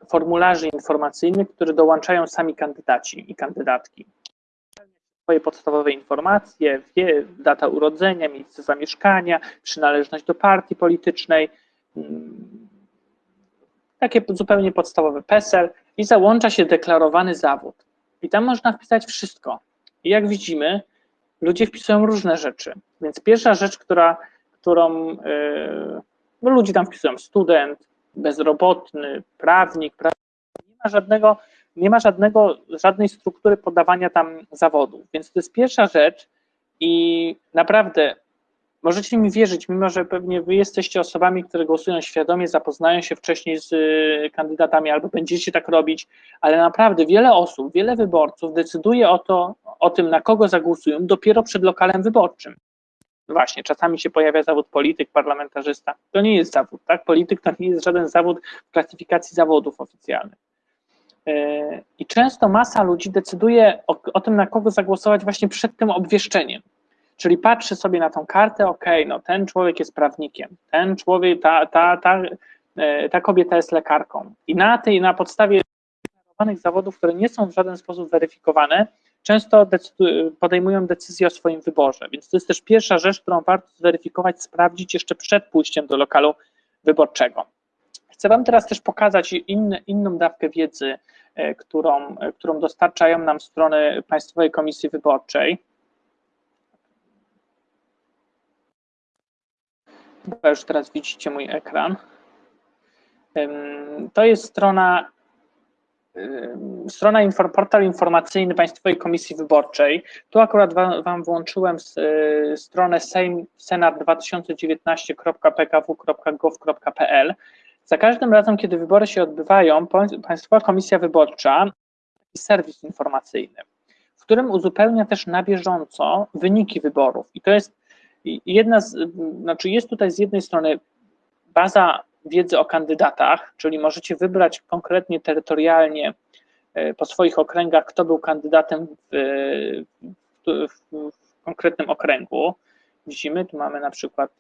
Speaker 1: formularzy informacyjnych, które dołączają sami kandydaci i kandydatki. Swoje podstawowe informacje, wie, data urodzenia, miejsce zamieszkania, przynależność do partii politycznej, mm, takie zupełnie podstawowe PESEL i załącza się deklarowany zawód. I tam można wpisać wszystko. I jak widzimy, ludzie wpisują różne rzeczy. Więc pierwsza rzecz, która, którą yy, no ludzie tam wpisują student, bezrobotny, prawnik, prawnik, nie ma żadnego, nie ma żadnego, żadnej struktury podawania tam zawodów. Więc to jest pierwsza rzecz i naprawdę możecie mi wierzyć, mimo że pewnie wy jesteście osobami, które głosują świadomie, zapoznają się wcześniej z y, kandydatami albo będziecie tak robić, ale naprawdę wiele osób, wiele wyborców decyduje o to, o tym, na kogo zagłosują dopiero przed lokalem wyborczym. Właśnie, czasami się pojawia zawód polityk, parlamentarzysta. To nie jest zawód, tak? Polityk to nie jest żaden zawód w klasyfikacji zawodów oficjalnych. E, I często masa ludzi decyduje o, o, tym, na kogo zagłosować właśnie przed tym obwieszczeniem. Czyli patrzy sobie na tą kartę, ok, no ten człowiek jest prawnikiem, ten człowiek, ta, ta, ta, e, ta kobieta jest lekarką. I na tej, na podstawie zawodów, które nie są w żaden sposób weryfikowane, często podejmują decyzję o swoim wyborze. Więc to jest też pierwsza rzecz, którą warto zweryfikować, sprawdzić jeszcze przed pójściem do lokalu wyborczego. Chcę Wam teraz też pokazać inną dawkę wiedzy, e, którą, e, którą dostarczają nam strony Państwowej Komisji Wyborczej. Chyba już teraz widzicie mój ekran. To jest strona strona, portal informacyjny Państwowej Komisji Wyborczej. Tu akurat Wam, włączyłem y, stronę senat2019.pkw.gov.pl. Za każdym razem, kiedy wybory się odbywają, Państwowa Komisja Wyborcza taki serwis informacyjny, w którym uzupełnia też na bieżąco wyniki wyborów. I to jest jedna z, znaczy jest tutaj z jednej strony baza wiedzy o kandydatach, czyli możecie wybrać konkretnie terytorialnie e, po swoich okręgach, kto był kandydatem w, w, w, w konkretnym okręgu. Widzimy, tu mamy na przykład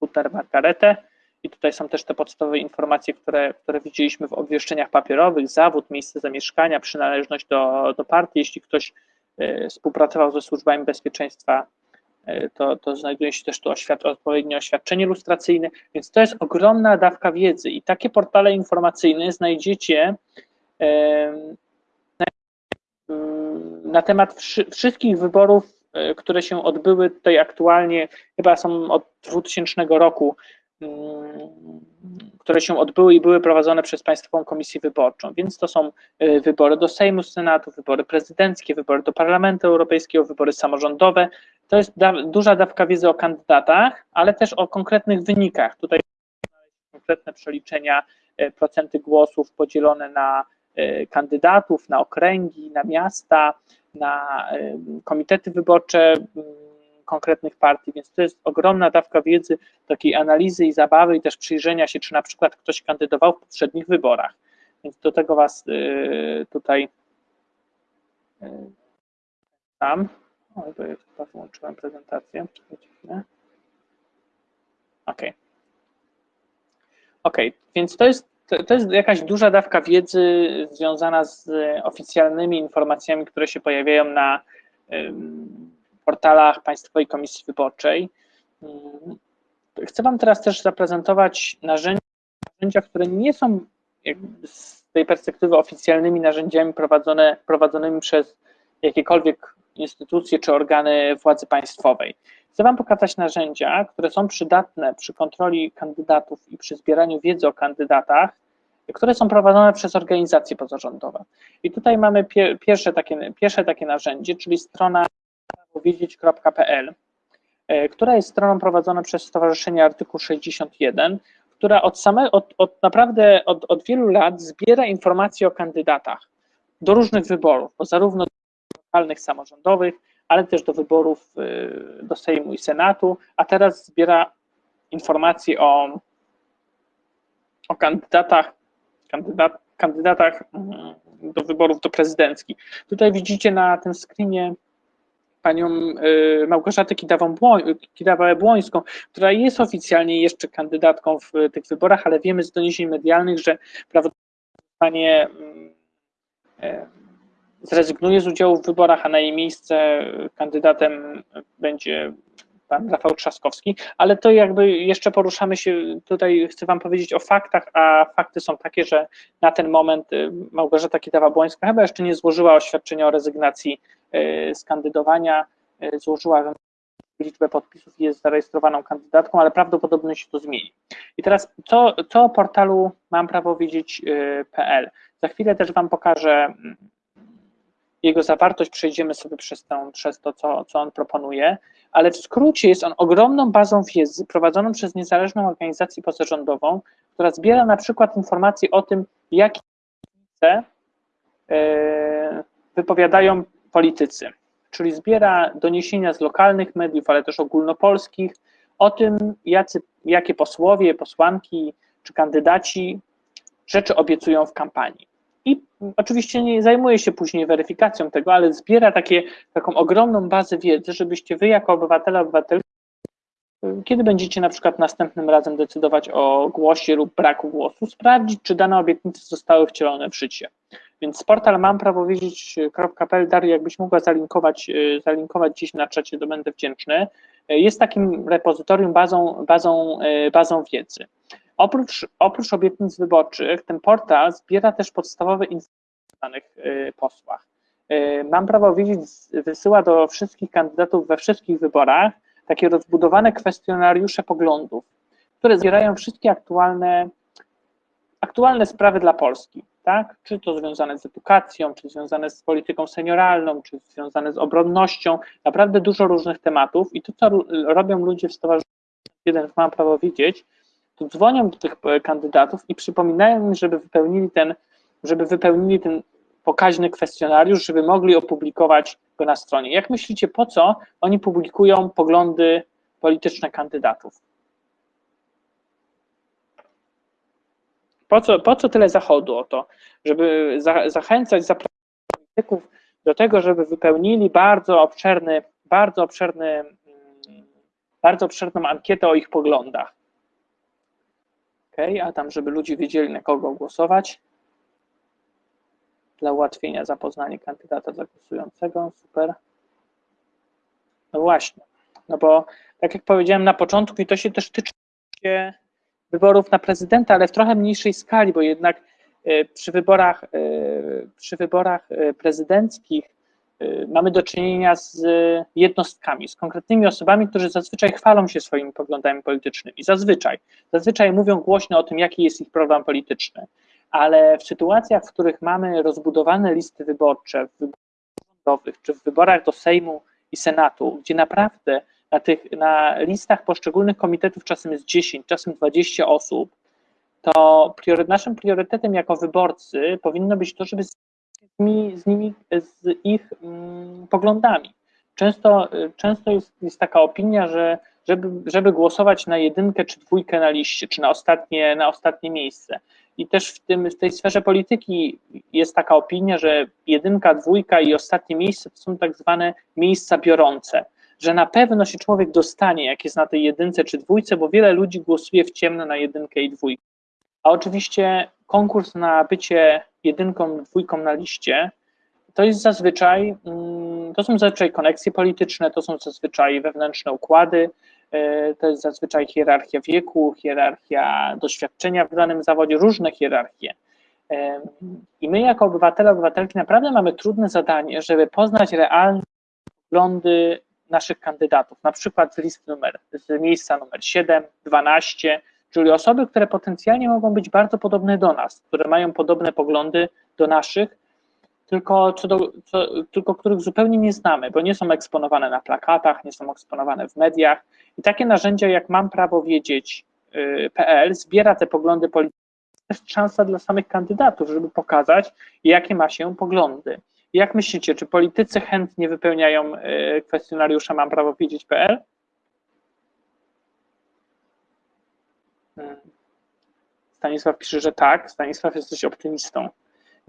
Speaker 1: Buter Margaretę i tutaj są też te podstawowe informacje, które, które widzieliśmy w obwieszczeniach papierowych, zawód, miejsce zamieszkania, przynależność do, do partii, jeśli ktoś e, współpracował ze służbami bezpieczeństwa E, to, to znajduje się też tu oświad odpowiednie oświadczenie lustracyjne, więc to jest ogromna dawka wiedzy i takie portale informacyjne znajdziecie na temat wszystkich wyborów, e, które się odbyły tutaj aktualnie, chyba są od 2000 roku które się odbyły i były prowadzone przez Państwową Komisję Wyborczą. Więc to są y, wybory do Sejmu, Senatu, wybory prezydenckie, wybory do Parlamentu Europejskiego, wybory samorządowe. To jest da duża dawka wiedzy o kandydatach, ale też o konkretnych wynikach. Tutaj konkretne przeliczenia, y, procenty głosów podzielone na y, kandydatów, na okręgi, na miasta, na komitety wyborcze konkretnych partii, więc to jest ogromna dawka wiedzy, takiej analizy i zabawy i też przyjrzenia się, czy na przykład ktoś kandydował w poprzednich wyborach. Więc do tego Was tutaj tam. Y, o, bo ja chyba wyłączyłem prezentację. OK. OK, więc to jest, to jest jakaś duża dawka wiedzy związana z oficjalnymi informacjami, które się pojawiają na portalach Państwowej Komisji Wyborczej. Mm, chcę Wam teraz też zaprezentować narzędzia, narzędzia które nie są z tej perspektywy oficjalnymi narzędziami prowadzone, prowadzonymi przez jakiekolwiek instytucje czy organy władzy państwowej. Chcę Wam pokazać narzędzia, które są przydatne przy kontroli kandydatów i przy zbieraniu wiedzy o kandydatach, które są prowadzone przez organizacje pozarządowe. I tutaj mamy pierwsze takie, pierwsze takie narzędzie, czyli strona wiedzieć.pl, e, która jest stroną prowadzoną przez Stowarzyszenie Artykuł 61, która od, same, od, od naprawdę od, od wielu lat zbiera informacje o kandydatach do różnych wyborów, bo zarówno lokalnych, samorządowych, ale też do wyborów e, do Sejmu i Senatu, a teraz zbiera informacje o, o kandydatach, kandydat, kandydatach mm, do wyborów do prezydenckich. Tutaj widzicie na tym screenie panią y, Małgorzatę Kidawę-Błońską, która jest oficjalnie jeszcze kandydatką w tych wyborach, ale wiemy z doniesień medialnych, że prawdopodobnie y, zrezygnuje z udziału w wyborach, a na jej miejsce kandydatem będzie pan Rafał Trzaskowski, ale to jakby jeszcze poruszamy się, tutaj chcę wam powiedzieć o faktach, a fakty są takie, że na ten moment y, Małgorzata Kidawa-Błońska chyba jeszcze nie złożyła oświadczenia o rezygnacji y, z kandydowania, y, złożyła liczbę podpisów i jest zarejestrowaną kandydatką, ale prawdopodobnie się to zmieni. I teraz co, co o portalu mam prawo wiedzieć.pl. Za chwilę też wam pokażę mm, jego zawartość, przejdziemy sobie przez, tą, przez to, co, co on proponuje, ale w skrócie jest on ogromną bazą wiedzy prowadzoną przez niezależną organizację pozarządową, która zbiera na przykład informacje o tym, jakie wypowiadają politycy, czyli zbiera doniesienia z lokalnych mediów, ale też ogólnopolskich o tym, jacy, jakie posłowie, posłanki czy kandydaci rzeczy obiecują w kampanii i oczywiście nie zajmuje się później weryfikacją tego, ale zbiera takie, taką ogromną bazę wiedzy, żebyście wy jako obywatele, obywatelki, kiedy będziecie na przykład następnym razem decydować o głosie lub braku głosu, sprawdzić, czy dane obietnice zostały wcielone w życie. Więc portal mam prawo wiedzieć.pl, Daria, jakbyś mogła zalinkować, zalinkować gdzieś na czacie, to będę wdzięczny. Jest takim repozytorium, bazą, bazą, bazą wiedzy. Oprócz, oprócz obietnic wyborczych, ten portal zbiera też podstawowe informacje o danych y, posłach. Y, mam prawo wiedzieć, wysyła do wszystkich kandydatów we wszystkich wyborach takie rozbudowane kwestionariusze poglądów, które zbierają wszystkie aktualne, aktualne sprawy dla Polski. Tak? Czy to związane z edukacją, czy związane z polityką senioralną, czy związane z obronnością, naprawdę dużo różnych tematów i to, co robią ludzie w Stowarzyszeniu Jeden Mam Prawo Wiedzieć, to dzwonią do tych kandydatów i przypominają im, żeby wypełnili ten, żeby wypełnili ten pokaźny kwestionariusz, żeby mogli opublikować go na stronie. Jak myślicie, po co oni publikują poglądy polityczne kandydatów? Po co, po co tyle zachodu o to? Żeby za, zachęcać polityków do tego, żeby wypełnili bardzo obszerny, bardzo obszerny, mm, bardzo obszerną ankietę o ich poglądach. OK, a tam, żeby ludzie wiedzieli, na kogo głosować. Dla ułatwienia zapoznania kandydata zagłosującego. Super. No właśnie, no bo tak jak powiedziałem na początku, i to się też tyczy wyborów na prezydenta, ale w trochę mniejszej skali, bo jednak e, przy wyborach, e, przy wyborach e, prezydenckich mamy do czynienia z jednostkami, z konkretnymi osobami, którzy zazwyczaj chwalą się swoimi poglądami politycznymi. Zazwyczaj. Zazwyczaj mówią głośno o tym, jaki jest ich program polityczny. Ale w sytuacjach, w których mamy rozbudowane listy wyborcze w wyborach rządowych, czy w wyborach do Sejmu i Senatu, gdzie naprawdę na, tych, na listach poszczególnych komitetów czasem jest 10, czasem 20 osób, to naszym priorytetem jako wyborcy powinno być to, żeby nimi, z, nimi, z ich mm, poglądami. Często, często jest, jest taka opinia, że żeby, żeby głosować na jedynkę czy dwójkę na liście, czy na ostatnie, na ostatnie miejsce. I też w, tym, w tej sferze polityki jest taka opinia, że jedynka, dwójka i ostatnie miejsce to są tak zwane miejsca biorące, że na pewno się człowiek dostanie, jak jest na tej jedynce czy dwójce, bo wiele ludzi głosuje w ciemno na jedynkę i dwójkę. A oczywiście konkurs na bycie jedynką, dwójką na liście, to jest zazwyczaj, mm, to są zazwyczaj koneksje polityczne, to są zazwyczaj wewnętrzne układy, e, to jest zazwyczaj hierarchia wieku, hierarchia doświadczenia w danym zawodzie, różne hierarchie. E, I my jako obywatele, obywatelki naprawdę mamy trudne zadanie, żeby poznać realne poglądy naszych kandydatów, na przykład z numer, z miejsca numer 7, 12, czyli osoby, które potencjalnie mogą być bardzo podobne do nas, które mają podobne poglądy do naszych, tylko, co do, co, tylko których zupełnie nie znamy, bo nie są eksponowane na plakatach, nie są eksponowane w mediach. I takie narzędzia, jak mam prawo wiedzieć.pl, y, zbiera te poglądy polityczne. To jest szansa dla samych kandydatów, żeby pokazać, jakie ma się poglądy. Jak myślicie, czy politycy chętnie wypełniają y, kwestionariusze mam prawo wiedzieć.pl? Stanisław pisze, że tak. Stanisław jesteś optymistą.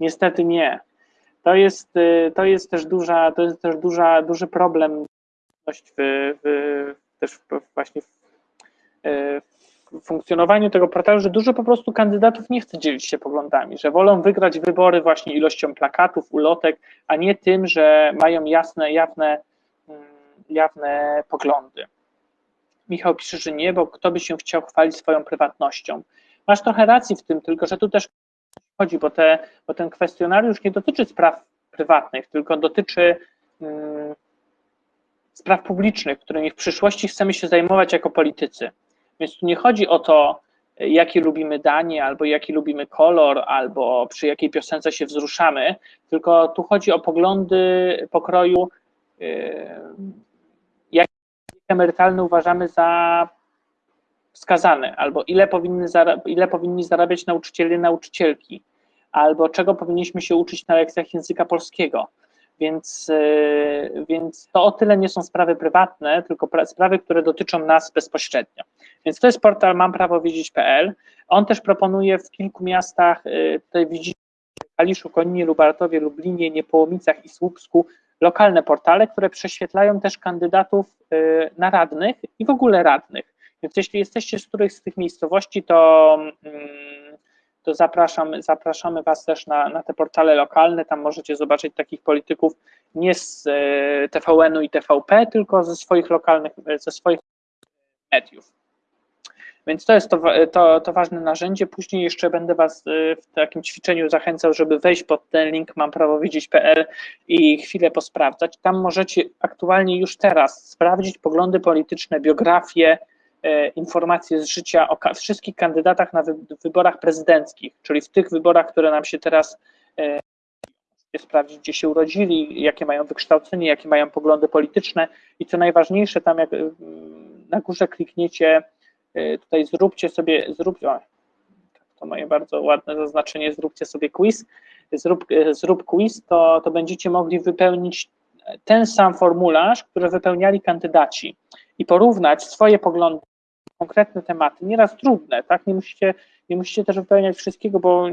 Speaker 1: Niestety nie. to jest, y, to jest też duża, to jest też duża, duży problem w, w, też właśnie w, y, w funkcjonowaniu tego portalu, że dużo po prostu kandydatów nie chce dzielić się poglądami, że wolą wygrać wybory właśnie ilością plakatów, ulotek, a nie tym, że mają jasne, jawne, mm, jawne poglądy. Michał pisze, że nie, bo kto by się chciał chwalić swoją prywatnością. Masz trochę racji w tym, tylko że tu też chodzi, bo, te, bo ten kwestionariusz nie dotyczy spraw prywatnych, tylko dotyczy um, spraw publicznych, którymi w przyszłości chcemy się zajmować jako politycy. Więc tu nie chodzi o to, jakie lubimy danie, albo jaki lubimy kolor, albo przy jakiej piosence się wzruszamy, tylko tu chodzi o poglądy pokroju, yy, jakie emerytalne uważamy za wskazane, albo ile, powinny ile powinni zarabiać nauczyciele nauczycielki, albo czego powinniśmy się uczyć na lekcjach języka polskiego. Więc, e, więc to o tyle nie są sprawy prywatne, tylko sprawy, które dotyczą nas bezpośrednio. Więc to jest portal mamprawowiedzieć.pl. On też proponuje w kilku miastach, e, tutaj widzicie w Kaliszu, Koninie, Lubartowie, Lublinie, Niepołomicach i Słupsku, lokalne portale, które prześwietlają też kandydatów e, na radnych i w ogóle radnych. Więc jeśli jesteście z którejś z tych miejscowości, to, mm, to zapraszam, zapraszamy Was też na, na te portale lokalne. Tam możecie zobaczyć takich polityków nie z e, TVN-u i TVP, tylko ze swoich lokalnych, ze swoich mediów. Więc to jest to, to, to, ważne narzędzie. Później jeszcze będę Was e, w takim ćwiczeniu zachęcał, żeby wejść pod ten link mam prawo i chwilę posprawdzać. Tam możecie aktualnie już teraz sprawdzić poglądy polityczne, biografie, informacje z życia o wszystkich kandydatach na wyborach prezydenckich, czyli w tych wyborach, które nam się teraz e, sprawdzić, gdzie się urodzili, jakie mają wykształcenie, jakie mają poglądy polityczne i co najważniejsze, tam jak na górze klikniecie, e, tutaj zróbcie sobie, zróbcie, o, to moje bardzo ładne zaznaczenie, zróbcie sobie quiz, zrób, zrób quiz, to, to będziecie mogli wypełnić ten sam formularz, który wypełniali kandydaci i porównać swoje poglądy konkretne tematy, nieraz trudne, tak? Nie musicie, nie musicie też wypełniać wszystkiego, bo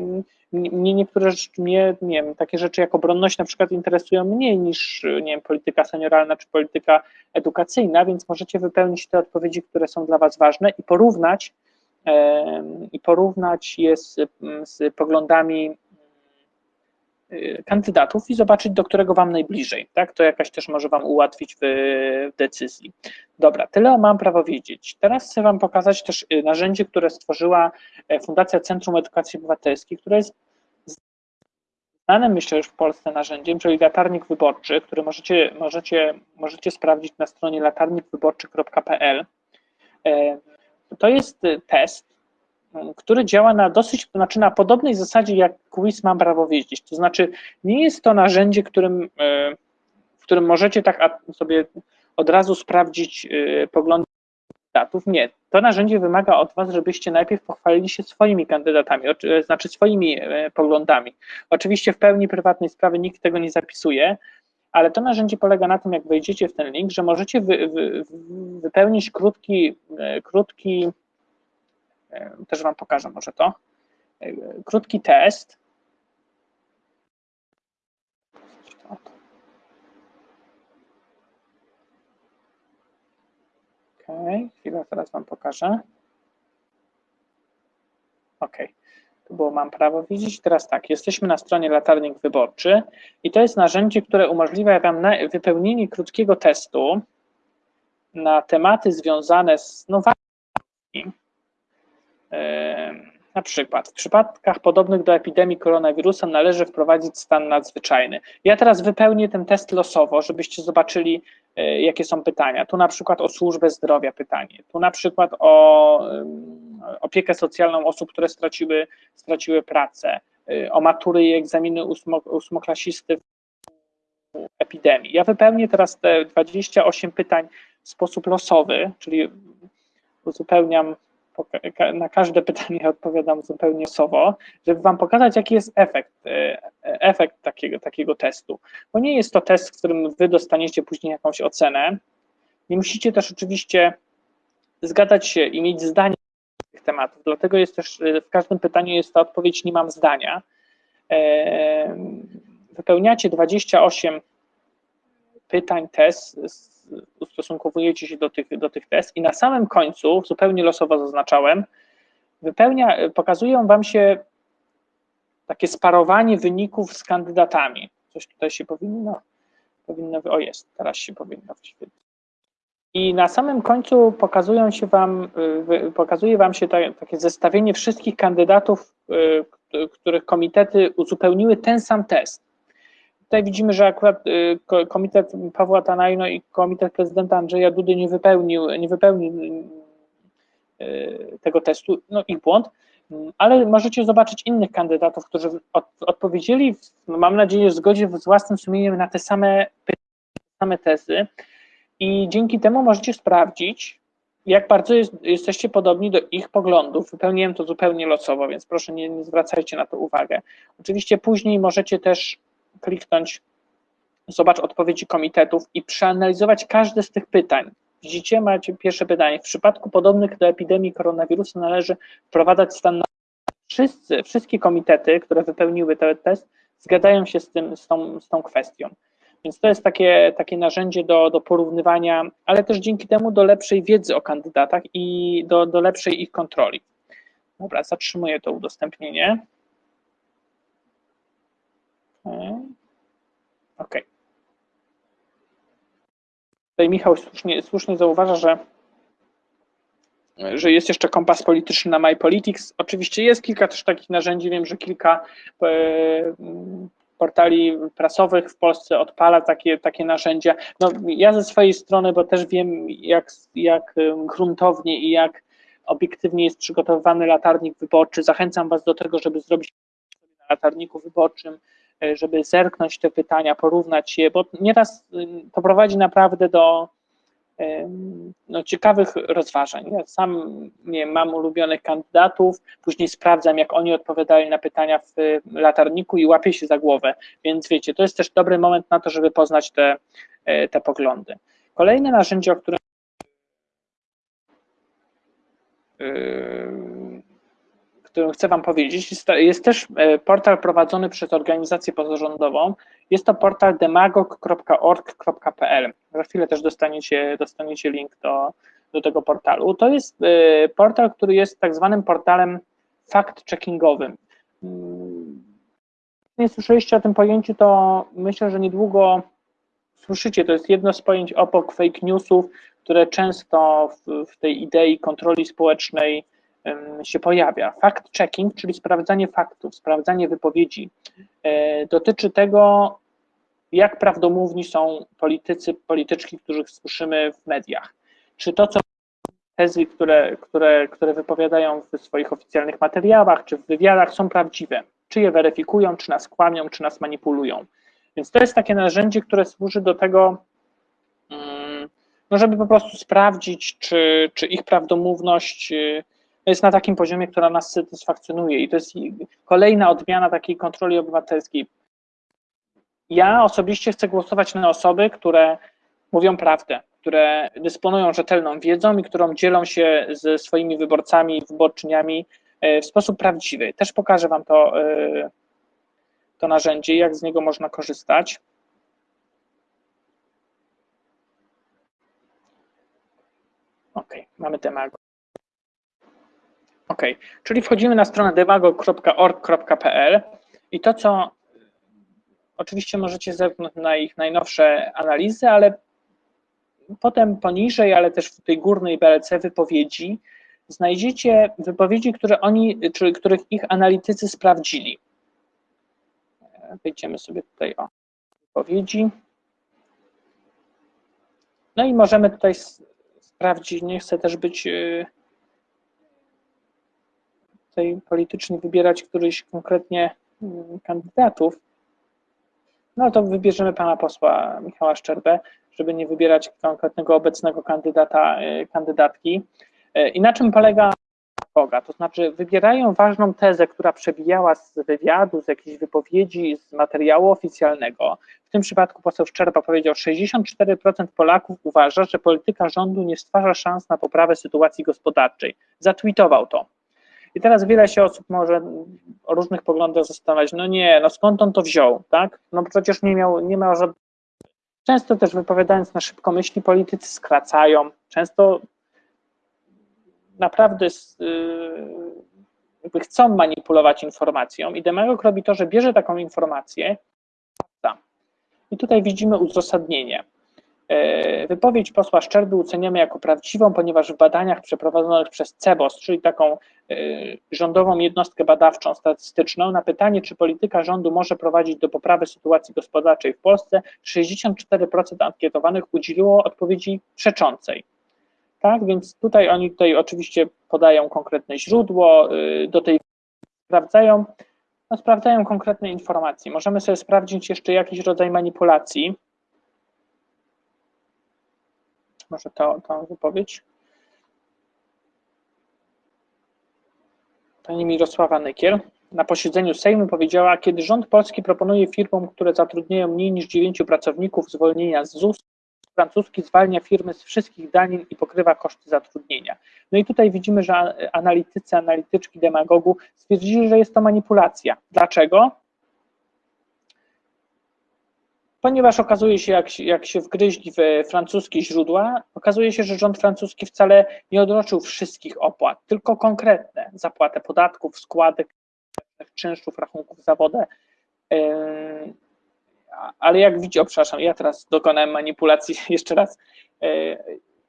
Speaker 1: mnie niektóre rzeczy, mnie, nie wiem, takie rzeczy jak obronność na przykład interesują mniej niż, nie wiem, polityka senioralna czy polityka edukacyjna, więc możecie wypełnić te odpowiedzi, które są dla Was ważne i porównać i porównać je z, z poglądami kandydatów i zobaczyć, do którego Wam najbliżej. Tak? To jakaś też może Wam ułatwić w, decyzji. Dobra, tyle mam prawo wiedzieć. Teraz chcę Wam pokazać też y, narzędzie, które stworzyła e, Fundacja Centrum Edukacji Obywatelskiej, które jest znanym, myślę, już w Polsce narzędziem, czyli latarnik wyborczy, który możecie, możecie, możecie sprawdzić na stronie latarnikwyborczy.pl. E, to y, test, który działa na dosyć, znaczy na podobnej zasadzie jak quiz mam prawo wiedzieć. To znaczy nie jest to narzędzie, którym, e, w którym możecie tak sobie od razu sprawdzić e, poglądy kandydatów. Nie. To narzędzie wymaga od Was, żebyście najpierw pochwalili się swoimi kandydatami, e, znaczy swoimi poglądami. Oczywiście w pełni prywatnej sprawy nikt tego nie zapisuje, ale to narzędzie polega na tym, jak wejdziecie w ten link, że możecie wy, wy, wypełnić krótki, krótki też Wam pokażę może to. Krótki test. Ok, chwilę, teraz Wam pokażę. Ok, tu było mam prawo widzieć. Teraz tak, jesteśmy na stronie Latarnik Wyborczy i to jest narzędzie, które umożliwia Wam wypełnienie krótkiego testu na tematy związane z nowami na przykład w przypadkach podobnych do epidemii koronawirusa należy wprowadzić stan nadzwyczajny. Ja teraz wypełnię ten test losowo, żebyście zobaczyli, e, jakie są pytania. Tu na przykład o służbę zdrowia pytanie, tu na przykład o opiekę socjalną osób, które straciły, straciły pracę, e, o matury i egzaminy ósmo, ósmoklasisty w epidemii. Ja wypełnię teraz te 28 pytań w sposób losowy, czyli uzupełniam na każde pytanie odpowiadam zupełnie sowo, żeby Wam pokazać, jaki jest efekt, e, efekt takiego, takiego testu. Bo nie jest to test, w którym Wy dostaniecie później jakąś ocenę. Nie musicie też oczywiście zgadzać się i mieć zdanie na tych tematów, dlatego jest też w każdym pytaniu jest ta odpowiedź nie mam zdania. E, wypełniacie 28 pytań, test, ustosunkowujecie się do tych, do tych test i na samym końcu, zupełnie losowo zaznaczałem, wypełnia, pokazują Wam się takie sparowanie wyników z kandydatami. Coś tutaj się powinno, powinno, o jest, teraz się powinno wyświetlić. I na samym końcu pokazują się wam, y, pokazuje Wam się takie zestawienie wszystkich kandydatów, y, których komitety uzupełniły ten sam test. Tutaj widzimy, że akurat y, komitet Pawła Tanajno i komitet prezydenta Andrzeja Dudy nie wypełnił, nie wypełnił tego testu, no ich błąd, ale możecie zobaczyć innych kandydatów, którzy od, odpowiedzieli, mam nadzieję, w zgodzie z własnym sumieniem na te same, same tezy i dzięki temu możecie sprawdzić, jak bardzo jest, jesteście podobni do ich poglądów. Wypełniłem to zupełnie losowo, więc proszę nie, nie zwracajcie na to uwagę. Oczywiście później możecie też kliknąć zobacz odpowiedzi komitetów i przeanalizować każde z tych pytań. Widzicie, macie pierwsze pytanie. W przypadku podobnych do epidemii koronawirusa należy wprowadzać stan na wszyscy, wszystkie komitety, które wypełniły ten test, zgadzają się z, tym, z, tą, z tą kwestią. Więc to jest takie, takie narzędzie do, do porównywania, ale też dzięki temu do lepszej wiedzy o kandydatach i do, do lepszej ich kontroli. Dobra, zatrzymuję to udostępnienie. OK. Tutaj Michał słusznie, słusznie zauważa, że, że jest jeszcze kompas polityczny na MyPolitics. Oczywiście jest kilka też takich narzędzi, wiem, że kilka e, portali prasowych w Polsce odpala takie, takie narzędzia. No, ja ze swojej strony, bo też wiem, jak, jak gruntownie i jak obiektywnie jest przygotowywany latarnik wyborczy, zachęcam Was do tego, żeby zrobić na latarniku wyborczym, e, żeby zerknąć te pytania, porównać je, bo nieraz to prowadzi naprawdę do no, ciekawych rozważań. Ja sam nie mam ulubionych kandydatów, później sprawdzam, jak oni odpowiadali na pytania w latarniku i łapię się za głowę. Więc wiecie, to jest też dobry moment na to, żeby poznać te, e, te poglądy. Kolejne narzędzie, o którym którym chcę Wam powiedzieć, jest, jest, też e, portal prowadzony przez organizację pozarządową. Jest to portal demagog.org.pl. Za chwilę też dostaniecie, dostaniecie link do, do tego portalu. To jest e, portal, który jest tak zwanym portalem fact-checkingowym. Mm, nie słyszeliście o tym pojęciu, to myślę, że niedługo słyszycie. To jest jedno z pojęć obok fake newsów, które często w, w tej idei kontroli społecznej się pojawia. Fact-checking, czyli sprawdzanie faktów, sprawdzanie wypowiedzi, e, dotyczy tego, jak prawdomówni są politycy, polityczki, których słyszymy w mediach. Czy to, co tezy, które, które, które wypowiadają w swoich oficjalnych materiałach, czy w wywiadach są prawdziwe, czy je weryfikują, czy nas kłamią, czy nas manipulują. Więc to jest takie narzędzie, które służy do tego, mm, no żeby po prostu sprawdzić, czy, czy ich prawdomówność y, jest na takim poziomie, która nas satysfakcjonuje i to jest kolejna odmiana takiej kontroli obywatelskiej. Ja osobiście chcę głosować na osoby, które mówią prawdę, które dysponują rzetelną wiedzą i którą dzielą się ze swoimi wyborcami wyborczyniami e, w sposób prawdziwy. Też pokażę Wam to, e, to narzędzie, jak z niego można korzystać. Ok, mamy temat. Ok, czyli wchodzimy na stronę devago.org.pl i to, co oczywiście możecie zerknąć na ich najnowsze analizy, ale potem poniżej, ale też w tej górnej BLC wypowiedzi znajdziecie wypowiedzi, które oni, czyli których ich analitycy sprawdzili. Wejdziemy sobie tutaj o wypowiedzi. No i możemy tutaj sprawdzić, nie chcę też być y, tutaj politycznie wybierać któryś konkretnie mm, kandydatów, no to wybierzemy pana posła Michała Szczerbę, żeby nie wybierać konkretnego obecnego kandydata, y, kandydatki. Y, I na czym polega Boga? To znaczy wybierają ważną tezę, która przebijała z wywiadu, z jakiejś wypowiedzi, z materiału oficjalnego. W tym przypadku poseł Szczerba powiedział, 64% Polaków uważa, że polityka rządu nie stwarza szans na poprawę sytuacji gospodarczej. Zatweetował to. I teraz wiele się osób może o różnych poglądach zastanawiać, no nie, no skąd on to wziął, tak? No przecież nie miał, nie miał żadnego. Często też wypowiadając na szybko myśli, politycy skracają, często naprawdę jakby chcą manipulować informacją i demagog robi to, że bierze taką informację i tutaj widzimy uzasadnienie. E, wypowiedź posła Szczerby oceniamy jako prawdziwą, ponieważ w badaniach przeprowadzonych przez CEBOS, czyli taką e, rządową jednostkę badawczą statystyczną, na pytanie, czy polityka rządu może prowadzić do poprawy sytuacji gospodarczej w Polsce, 64% ankietowanych udzieliło odpowiedzi przeczącej. Tak, więc tutaj oni tutaj oczywiście podają konkretne źródło, e, do tej sprawdzają, no, sprawdzają konkretne informacje. Możemy sobie sprawdzić jeszcze jakiś rodzaj manipulacji, może tą wypowiedź. Pani Mirosława Nykiel na posiedzeniu Sejmu powiedziała, kiedy rząd polski proponuje firmom, które zatrudniają mniej niż 9 pracowników zwolnienia z ZUS, francuski zwalnia firmy z wszystkich danin i pokrywa koszty zatrudnienia. No i tutaj widzimy, że analitycy, analityczki demagogu stwierdzili, że jest to manipulacja. Dlaczego? Ponieważ okazuje się, jak, jak się wgryźli w francuskie źródła, okazuje się, że rząd francuski wcale nie odroczył wszystkich opłat, tylko konkretne zapłatę podatków, składek, czynszów, rachunków za wodę. Ale jak widzicie, przepraszam, ja teraz dokonałem manipulacji jeszcze raz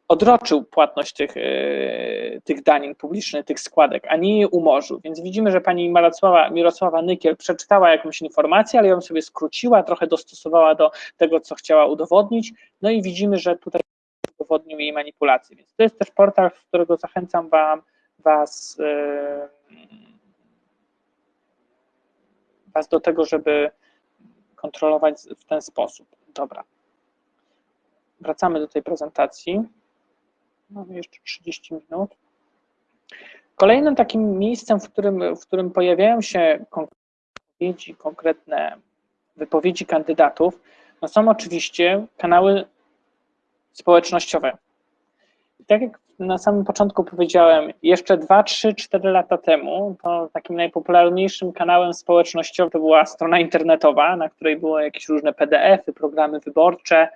Speaker 1: odroczył płatność tych, e, tych danin publicznych, tych składek, a nie je umorzył. Więc widzimy, że pani Mirosława, Mirosława Nykiel przeczytała jakąś informację, ale ją sobie skróciła, trochę dostosowała do tego, co chciała udowodnić. No i widzimy, że tutaj udowodnił jej manipulację. Więc to jest też portal, z którego zachęcam wam, was, e, was do tego, żeby kontrolować w ten sposób. Dobra. Wracamy do tej prezentacji. Mamy jeszcze 30 minut. Kolejnym takim miejscem, w którym, w którym pojawiają się wypowiedzi, konkretne wypowiedzi kandydatów, no są oczywiście kanały społecznościowe. I tak jak na samym początku powiedziałem, jeszcze 2, 3, 4 lata temu, to takim najpopularniejszym kanałem społecznościowym to była strona internetowa, na której były jakieś różne PDF-y, programy wyborcze,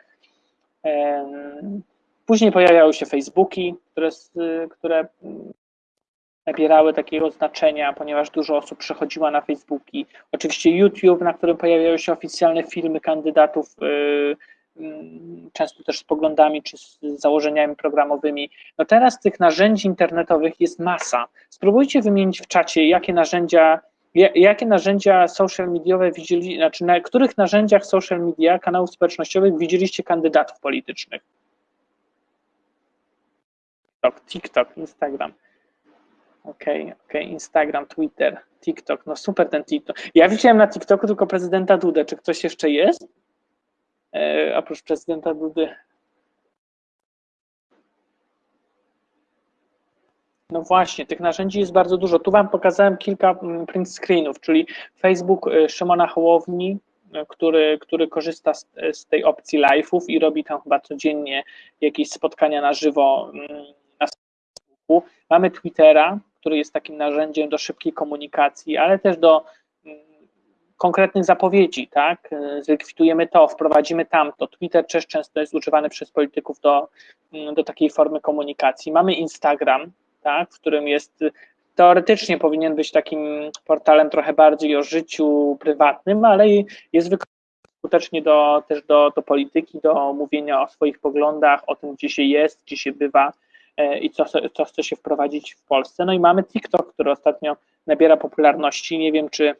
Speaker 1: Później pojawiały się Facebooki, które, które nabierały takiego znaczenia, ponieważ dużo osób przechodziła na Facebooki. Oczywiście YouTube, na którym pojawiały się oficjalne filmy kandydatów, y, mm, często też z poglądami czy z założeniami programowymi. No teraz tych narzędzi internetowych jest masa. Spróbujcie wymienić w czacie, jakie narzędzia, jakie narzędzia social mediowe widzieli, znaczy na których narzędziach social media, kanałów społecznościowych widzieliście kandydatów politycznych. TikTok, Instagram. Okej, okay, okej, okay. Instagram, Twitter, TikTok, no super ten TikTok. Ja widziałem na TikToku tylko prezydenta Dudę. Czy ktoś jeszcze jest? E, oprócz prezydenta Dudy. No właśnie, tych narzędzi jest bardzo dużo. Tu Wam pokazałem kilka mm, print screenów, czyli Facebook e, Szymona Hołowni, e, który, który korzysta z, z tej opcji live'ów i robi tam chyba codziennie jakieś spotkania na żywo mm, Mamy Twittera, który jest takim narzędziem do szybkiej komunikacji, ale też do mm, konkretnych zapowiedzi, tak? Zlikwidujemy to, wprowadzimy tamto. Twitter też często jest używany przez polityków do, mm, do takiej formy komunikacji. Mamy Instagram, tak? w którym jest teoretycznie powinien być takim portalem trochę bardziej o życiu prywatnym, ale jest wykorzystany skutecznie do, też do, do polityki, do mówienia o swoich poglądach, o tym, gdzie się jest, gdzie się bywa, i co, co chce się wprowadzić w Polsce. No i mamy TikTok, który ostatnio nabiera popularności. Nie wiem, czy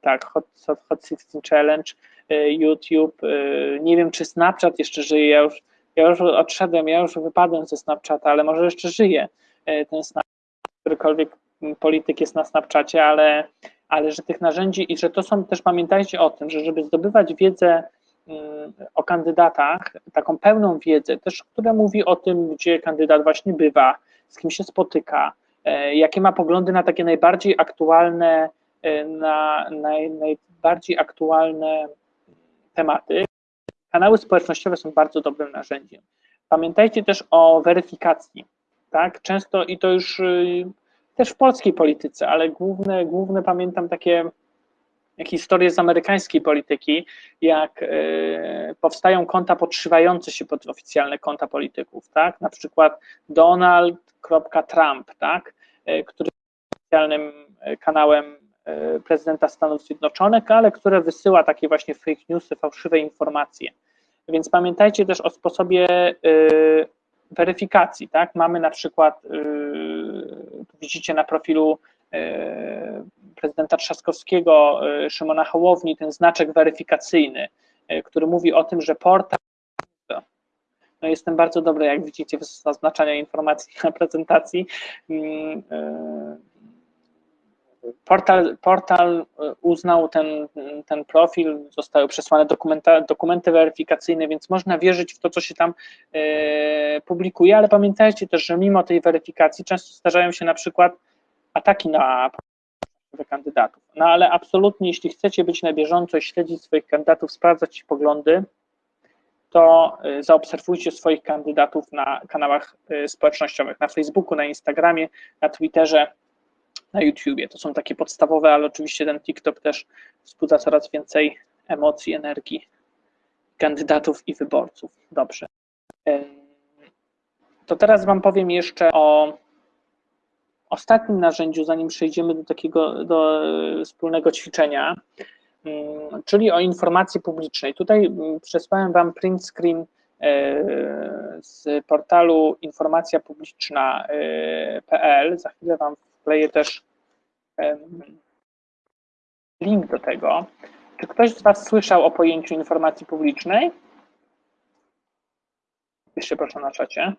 Speaker 1: tak, Hot, Hot 16 Challenge, e, YouTube, e, nie wiem, czy Snapchat jeszcze żyje. Ja już, ja już odszedłem, ja już wypadłem ze Snapchata, ale może jeszcze żyje ten Snapchat, którykolwiek polityk jest na Snapchacie, ale, ale że tych narzędzi i że to są też, pamiętajcie o tym, że żeby zdobywać wiedzę o kandydatach, taką pełną wiedzę, też, która mówi o tym, gdzie kandydat właśnie bywa, z kim się spotyka, e, jakie ma poglądy na takie najbardziej aktualne, e, na naj, najbardziej aktualne tematy. Kanały społecznościowe są bardzo dobrym narzędziem. Pamiętajcie też o weryfikacji. Tak? Często i to już y, też w polskiej polityce, ale główne, główne pamiętam takie historię z amerykańskiej polityki, jak y, powstają konta podszywające się pod oficjalne konta polityków, tak? Na przykład Donald.Trump, tak? Y, który jest oficjalnym kanałem y, prezydenta Stanów Zjednoczonych, ale które wysyła takie właśnie fake newsy, fałszywe informacje. Więc pamiętajcie też o sposobie weryfikacji, tak? Mamy na przykład, widzicie na profilu prezydenta Trzaskowskiego, y, Szymona Hołowni, ten znaczek weryfikacyjny, y, który mówi o tym, że portal. No jestem bardzo dobry, jak widzicie, w zaznaczaniu informacji na prezentacji. Mm, y, portal, portal uznał ten, ten profil, zostały przesłane dokumenty weryfikacyjne, więc można wierzyć w to, co się tam publikuje, ale pamiętajcie też, że mimo tej weryfikacji często zdarzają się na przykład ataki na kandydatów. No ale absolutnie, jeśli chcecie być na bieżąco śledzić swoich kandydatów, sprawdzać ich poglądy, to y, zaobserwujcie swoich kandydatów na kanałach y, społecznościowych, na Facebooku, na Instagramie, na Twitterze, na YouTubie. To są takie podstawowe, ale oczywiście ten TikTok też wzbudza coraz więcej emocji, energii kandydatów i wyborców. Dobrze. To teraz Wam powiem jeszcze o ostatnim narzędziu, zanim przejdziemy do takiego do wspólnego ćwiczenia, mm, czyli o informacji publicznej. Tutaj mm, przesłałem Wam print screen e, z portalu informacjapubliczna.pl. Za chwilę Wam wkleję też link do tego. Czy ktoś z Was słyszał o pojęciu informacji publicznej? Jeszcze proszę na czacie.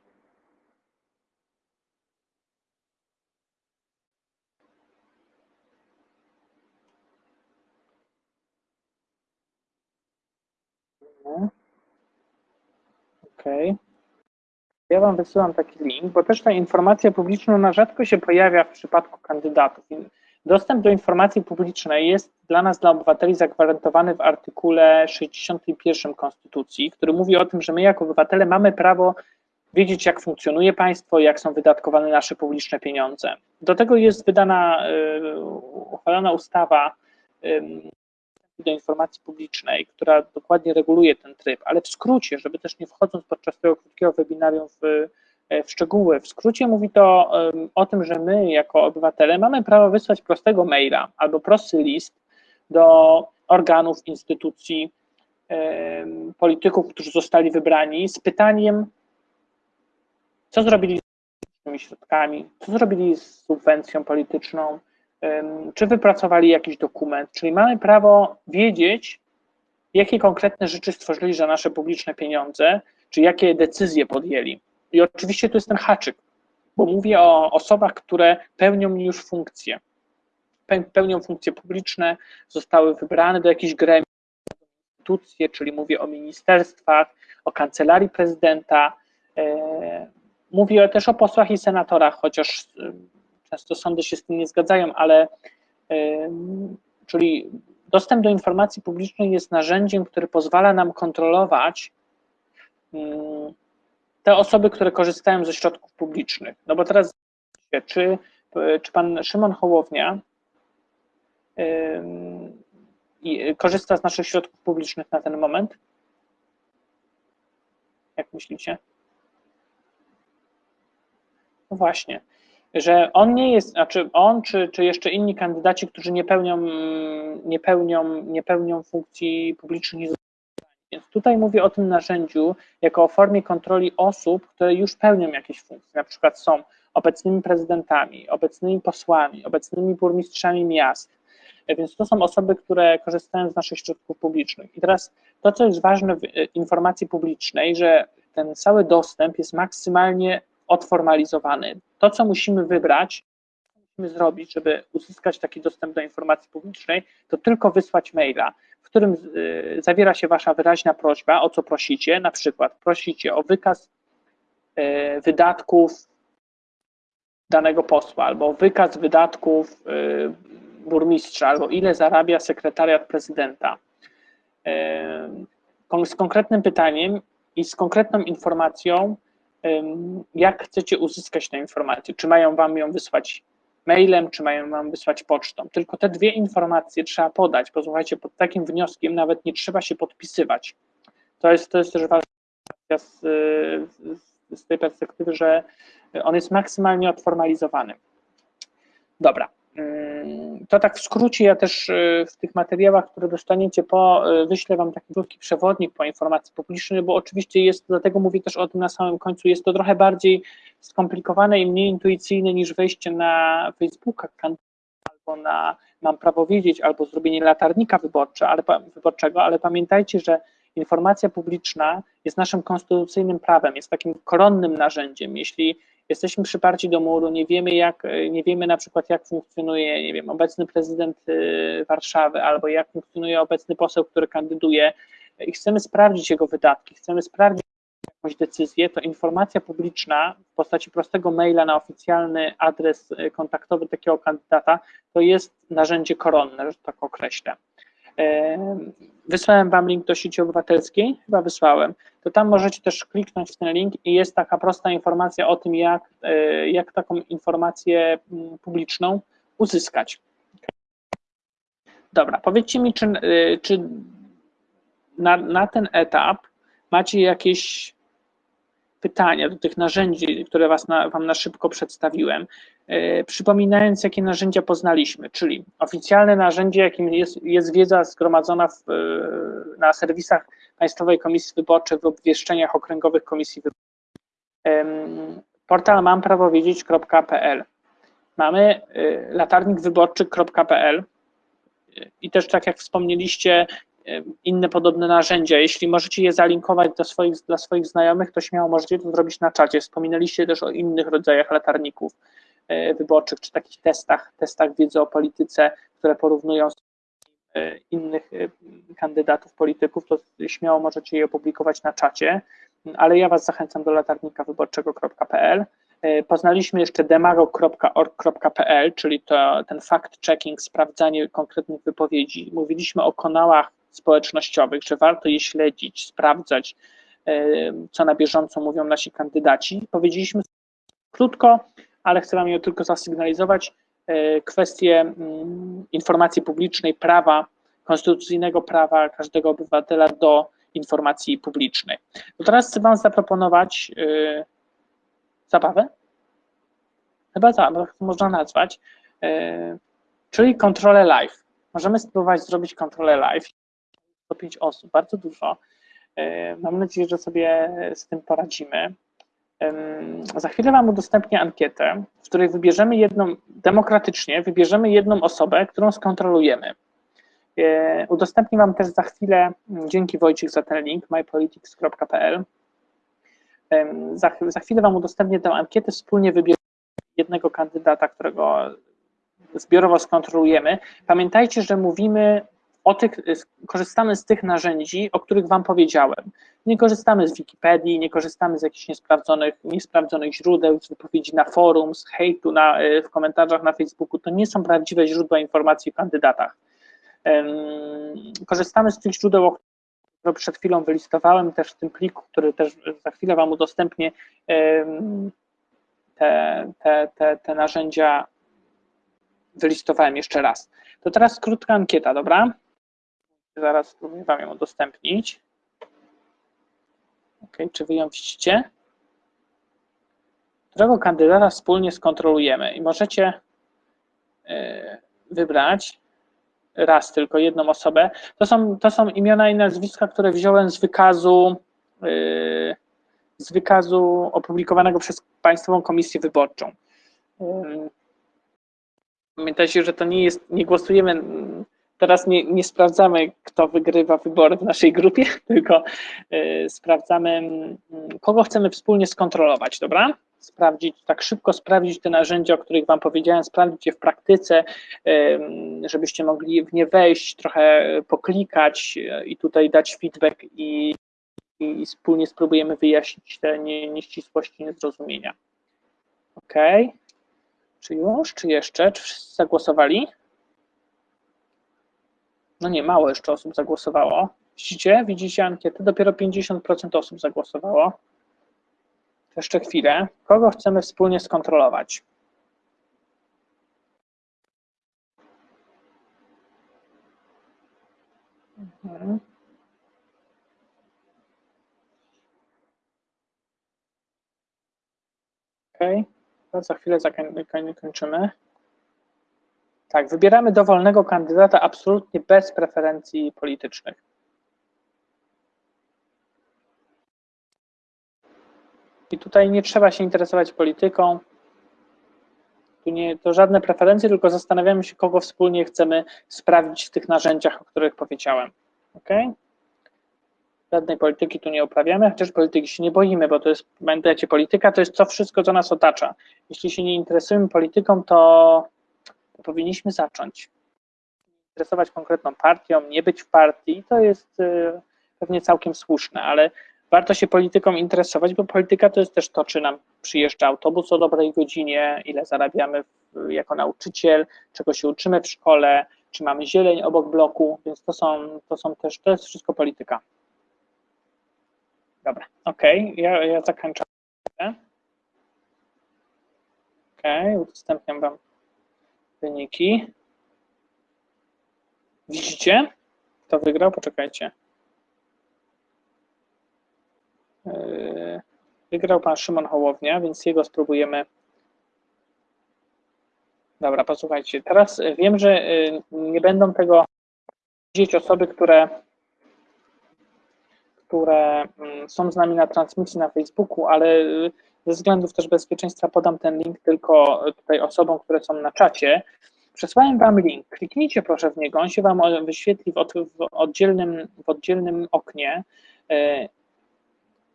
Speaker 1: OK. Ja Wam wysyłam taki link, bo też ta informacja publiczna na rzadko się pojawia w przypadku kandydatów. Dostęp do informacji publicznej jest dla nas, dla obywateli, zagwarantowany w artykule 61 Konstytucji, który mówi o tym, że my jako obywatele mamy prawo wiedzieć, jak funkcjonuje państwo, jak są wydatkowane nasze publiczne pieniądze. Do tego jest wydana, y, uchwalona ustawa do informacji publicznej, która dokładnie reguluje ten tryb, ale w skrócie, żeby też nie wchodząc podczas tego krótkiego webinarium w, e, w szczegóły, w skrócie mówi to o tym, że my jako obywatele mamy prawo wysłać prostego maila albo prosty list do organów, instytucji, polityków, którzy zostali wybrani z pytaniem, co zrobili z tymi środkami, co zrobili z subwencją polityczną, czy wypracowali jakiś dokument, czyli mamy prawo wiedzieć, jakie konkretne rzeczy stworzyli za nasze publiczne pieniądze, czy jakie decyzje podjęli. I oczywiście tu jest ten haczyk, bo mówię o osobach, które pełnią już funkcje. Pełnią funkcje publiczne, zostały wybrane do jakichś gremiów, instytucje, czyli mówię o ministerstwach, o kancelarii prezydenta. E, mówię też o posłach i senatorach, chociaż Często sądy się z tym nie zgadzają, ale czyli dostęp do informacji publicznej jest narzędziem, które pozwala nam kontrolować te osoby, które korzystają ze środków publicznych. No bo teraz czy, czy pan Szymon Hołownia korzysta z naszych środków publicznych na ten moment? Jak myślicie? No właśnie że on nie jest, znaczy on czy, czy jeszcze inni kandydaci, którzy nie pełnią, nie pełnią, nie pełnią funkcji publicznych, więc tutaj mówię o tym narzędziu jako o formie kontroli osób, które już pełnią jakieś funkcje, na przykład są obecnymi prezydentami, obecnymi posłami, obecnymi burmistrzami miast, więc to są osoby, które korzystają z naszych środków publicznych. I teraz to, co jest ważne w informacji publicznej, że ten cały dostęp jest maksymalnie odformalizowany. To, co musimy wybrać, co musimy zrobić, żeby uzyskać taki dostęp do informacji publicznej, to tylko wysłać maila, w którym y, zawiera się Wasza wyraźna prośba, o co prosicie. Na przykład prosicie o wykaz y, wydatków danego posła, albo wykaz wydatków y, burmistrza, albo ile zarabia sekretariat prezydenta. Z konkretnym pytaniem i z konkretną informacją, jak chcecie uzyskać tę informację? Czy mają Wam ją wysłać mailem, czy mają mam wysłać pocztą. Tylko te dwie informacje trzeba podać, bo słuchajcie, pod takim wnioskiem nawet nie trzeba się podpisywać. To jest, to jest też ważna z, z, z tej perspektywy, że on jest maksymalnie odformalizowany. Dobra. Mm, to tak w skrócie, ja też y, w tych materiałach, które dostaniecie po, y, wyślę Wam taki krótki przewodnik po informacji publicznej, bo oczywiście jest, dlatego mówię też o tym na samym końcu, jest to trochę bardziej skomplikowane i mniej intuicyjne niż wejście na Facebooka albo na mam prawo wiedzieć, albo zrobienie latarnika wyborcze, ale, wyborczego, ale pamiętajcie, że informacja publiczna jest naszym konstytucyjnym prawem, jest takim koronnym narzędziem. Jeśli jesteśmy przyparci do muru, nie wiemy jak, nie wiemy na przykład jak funkcjonuje, nie wiem, obecny prezydent y, Warszawy albo jak funkcjonuje obecny poseł, który kandyduje i chcemy sprawdzić jego wydatki, chcemy sprawdzić jakąś decyzję, to informacja publiczna w postaci prostego maila na oficjalny adres y, kontaktowy takiego kandydata to jest narzędzie koronne, że tak określę. Wysłałem Wam link do sieci obywatelskiej, chyba wysłałem, to tam możecie też kliknąć w ten link i jest taka prosta informacja o tym, jak, e, jak taką informację mm, publiczną uzyskać. Dobra, powiedzcie mi, czy, e, czy na, na ten etap macie jakieś pytania do tych narzędzi, które was na, Wam na szybko przedstawiłem, e, przypominając, jakie narzędzia poznaliśmy, czyli oficjalne narzędzie, jakim jest, jest wiedza zgromadzona w, e, na serwisach Państwowej Komisji Wyborczej w obwieszczeniach okręgowych Komisji Wyborczej. Portal mamprawowiedzieć.pl Mamy e, latarnikwyborczy.pl i też tak jak wspomnieliście, inne podobne narzędzia. Jeśli możecie je zalinkować do swoich, dla swoich znajomych, to śmiało możecie to zrobić na czacie. Wspominaliście też o innych rodzajach latarników e, wyborczych, czy takich testach, testach wiedzy o polityce, które porównują e, innych e, kandydatów, polityków, to śmiało możecie je opublikować na czacie, ale ja Was zachęcam do latarnikawyborczego.pl. Poznaliśmy jeszcze demago.org.pl, czyli to, ten fact-checking, sprawdzanie konkretnych wypowiedzi. Mówiliśmy o kanałach społecznościowych, że warto je śledzić, sprawdzać, e, co na bieżąco mówią nasi kandydaci. Powiedzieliśmy krótko, ale chcę Wam ją tylko zasygnalizować e, kwestię mm, informacji publicznej, prawa, konstytucyjnego prawa każdego obywatela do informacji publicznej. To teraz chcę Wam zaproponować e, zabawę, chyba tak, można nazwać, czyli kontrolę live. Możemy spróbować zrobić kontrolę live. 105 osób, bardzo dużo. E, mam nadzieję, że sobie z tym poradzimy. Za chwilę Wam udostępnię ankietę, w której wybierzemy jedną, demokratycznie wybierzemy jedną osobę, którą skontrolujemy. E, udostępnię Wam też za chwilę, dzięki Wojciech za ten link, mypolitics.pl. Za, za chwilę Wam udostępnię tę ankietę, wspólnie wybierzemy jednego kandydata, którego zbiorowo skontrolujemy. Pamiętajcie, że mówimy tych, korzystamy z tych narzędzi, o których Wam powiedziałem. Nie korzystamy z Wikipedii, nie korzystamy z jakichś niesprawdzonych, niesprawdzonych źródeł, z wypowiedzi na forum, z hejtu na, e, w komentarzach na Facebooku. To nie są prawdziwe źródła informacji o kandydatach. Korzystamy z tych źródeł, które przed chwilą wylistowałem, też w tym pliku, który też za chwilę Wam udostępnię, te, te, te, te narzędzia wylistowałem jeszcze raz. To teraz krótka ankieta, dobra? Zaraz spróbuję Wam ją udostępnić. Ok, czy Wy ją widzicie? Którego kandydata wspólnie skontrolujemy i możecie e, wybrać raz tylko jedną osobę. To są, to są imiona i nazwiska, które wziąłem z wykazu e, z wykazu opublikowanego przez Państwową Komisję Wyborczą. E, pamiętajcie, że to nie jest, nie głosujemy Teraz nie, nie sprawdzamy, kto wygrywa wybory w naszej grupie, tylko y, sprawdzamy, mm, kogo chcemy wspólnie skontrolować, dobra? Sprawdzić, tak szybko sprawdzić te narzędzia, o których Wam powiedziałem, sprawdzić je w praktyce, y, żebyście mogli w nie wejść, trochę poklikać y, i tutaj dać feedback i, i wspólnie spróbujemy wyjaśnić te nie, nieścisłości, niezrozumienia. Ok. Czy już, czy jeszcze? Czy wszyscy zagłosowali? no nie, mało jeszcze osób zagłosowało. Widzicie, widzicie ankietę, dopiero 50% osób zagłosowało. Jeszcze chwilę. Kogo chcemy wspólnie skontrolować? Mhm. OK, za chwilę zakończymy. Tak, wybieramy dowolnego kandydata absolutnie bez preferencji politycznych. I tutaj nie trzeba się interesować polityką. Tu nie, to żadne preferencje, tylko zastanawiamy się, kogo wspólnie chcemy sprawdzić w tych narzędziach, o których powiedziałem. Ok? Żadnej polityki tu nie uprawiamy, chociaż polityki się nie boimy, bo to jest, pamiętajcie, polityka to jest to wszystko, co nas otacza. Jeśli się nie interesujemy polityką, to, powinniśmy zacząć. Interesować konkretną partią, nie być w partii, to jest y, pewnie całkiem słuszne, ale warto się polityką interesować, bo polityka to jest też to, czy nam przyjeżdża autobus o dobrej godzinie, ile zarabiamy jako nauczyciel, czego się uczymy w szkole, czy mamy zieleń obok bloku, więc to są, to są też, to jest wszystko polityka. Dobra, ok, ja, ja zakończę. Ok, udostępniam Wam wyniki. Widzicie, kto wygrał? Poczekajcie. Yy, wygrał pan Szymon Hołownia, więc jego spróbujemy. Dobra, posłuchajcie. Teraz wiem, że yy, nie będą tego widzieć osoby, które, które mm, są z nami na transmisji na Facebooku, ale yy, ze względów też bezpieczeństwa podam ten link tylko tutaj osobom, które są na czacie. Przesłałem Wam link, kliknijcie proszę w niego, on się Wam wyświetli w, oddzielnym, w oddzielnym oknie.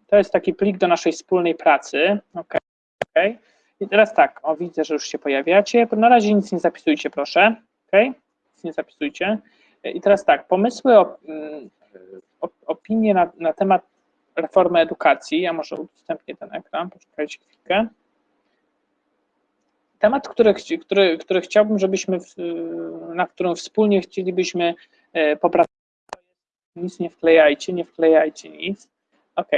Speaker 1: To jest taki plik do naszej wspólnej pracy. OK. okay. I teraz tak, o widzę, że już się pojawiacie. Na razie nic nie zapisujcie, proszę. OK. Nic nie zapisujcie. I teraz tak, pomysły, mm, opinie na, na temat reformy edukacji. Ja może udostępnię ten ekran, poczekajcie chwilkę. Temat, który, który, który chciałbym, żebyśmy, na którym wspólnie chcielibyśmy e, popracować, nic nie wklejajcie, nie wklejajcie nic. OK.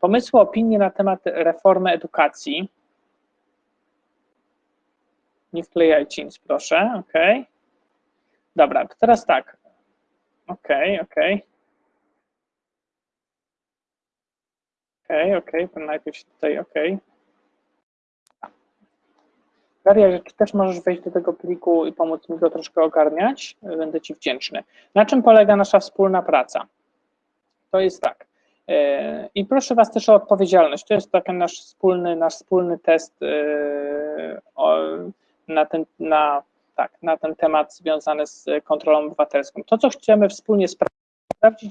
Speaker 1: Pomysły, opinie na temat reformy edukacji. Nie wklejajcie nic, proszę. OK. Dobra, teraz tak. OK, OK. OK, OK, najpierw tutaj OK. Daria, czy też możesz wejść do tego pliku i pomóc mi go troszkę ogarniać? Będę Ci wdzięczny. Na czym polega nasza wspólna praca? To jest tak. E, I proszę Was też o odpowiedzialność. To jest taki nasz wspólny, nasz wspólny test e, na ten, na, tak, na ten temat związany z kontrolą obywatelską. To, co chcemy wspólnie sprawdzić,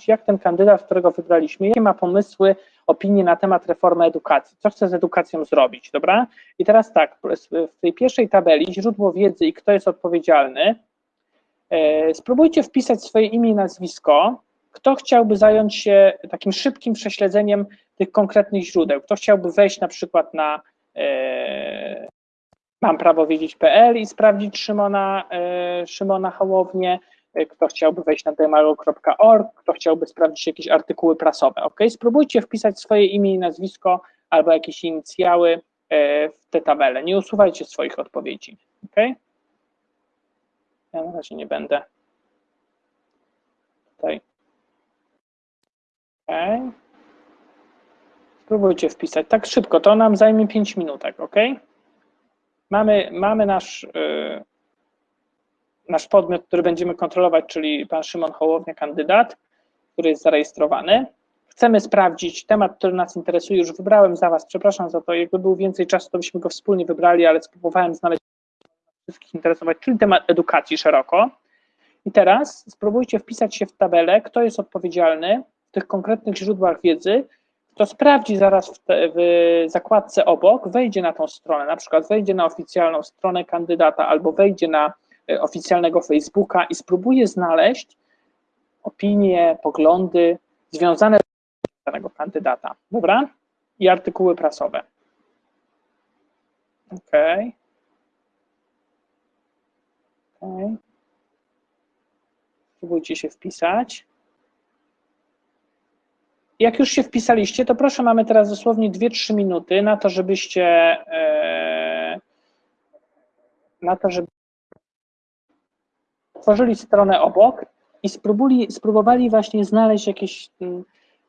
Speaker 1: jak ten kandydat, którego wybraliśmy, jakie ma pomysły, opinie na temat reformy edukacji, co chce z edukacją zrobić, dobra? I teraz tak, w tej pierwszej tabeli źródło wiedzy i kto jest odpowiedzialny, e, spróbujcie wpisać swoje imię i nazwisko, kto chciałby zająć się takim szybkim prześledzeniem tych konkretnych źródeł? Kto chciałby wejść na przykład na e, mam prawo wiedzieć.pl i sprawdzić Szymona, e, Szymona Hołownię, kto chciałby wejść na demago.org, kto chciałby sprawdzić jakieś artykuły prasowe. Ok, spróbujcie wpisać swoje imię i nazwisko albo jakieś inicjały e, w tę tabelę. Nie usuwajcie swoich odpowiedzi. Ok? Ja na razie nie będę tutaj OK. Spróbujcie wpisać. Tak szybko, to nam zajmie 5 minutek, OK? Mamy, mamy nasz, yy, nasz podmiot, który będziemy kontrolować, czyli pan Szymon Hołownia, kandydat, który jest zarejestrowany. Chcemy sprawdzić temat, który nas interesuje. Już wybrałem za Was, przepraszam za to. Jakby był więcej czasu, to byśmy go wspólnie wybrali, ale spróbowałem znaleźć wszystkich interesować, czyli temat edukacji szeroko. I teraz spróbujcie wpisać się w tabelę, kto jest odpowiedzialny tych konkretnych źródłach wiedzy, to sprawdzi zaraz w, te, w, zakładce obok, wejdzie na tą stronę, na przykład wejdzie na oficjalną stronę kandydata albo wejdzie na oficjalnego Facebooka i spróbuje znaleźć opinie, poglądy związane z danego kandydata. Dobra? I artykuły prasowe. OK. OK. Spróbujcie się wpisać. Jak już się wpisaliście, to proszę, mamy teraz dosłownie 2-3 minuty na to, żebyście e, na to, żeby tworzyli stronę obok i spróbuli, spróbowali właśnie znaleźć jakieś mm,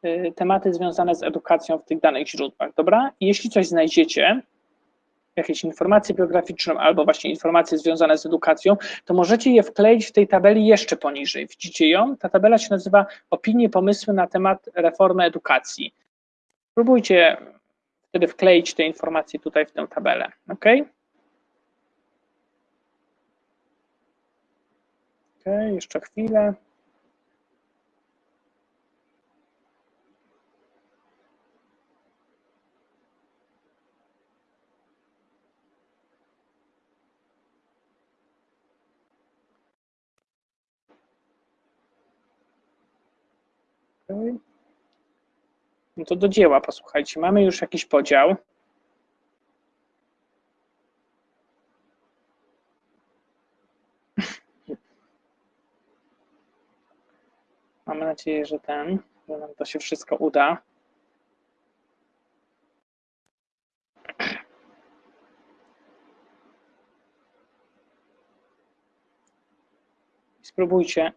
Speaker 1: y, tematy związane z edukacją w tych danych źródłach, dobra? Jeśli coś znajdziecie, jakieś informacje biograficzne albo właśnie informacje związane z edukacją, to możecie je wkleić w tej tabeli jeszcze poniżej. Widzicie ją? Ta tabela się nazywa Opinie, pomysły na temat reformy edukacji. Spróbujcie wtedy wkleić te informacje tutaj w tę tabelę, ok? Ok, jeszcze chwilę. No to do dzieła, posłuchajcie. Mamy już jakiś podział. Mamy nadzieję, że ten, że nam to się wszystko uda. Spróbujcie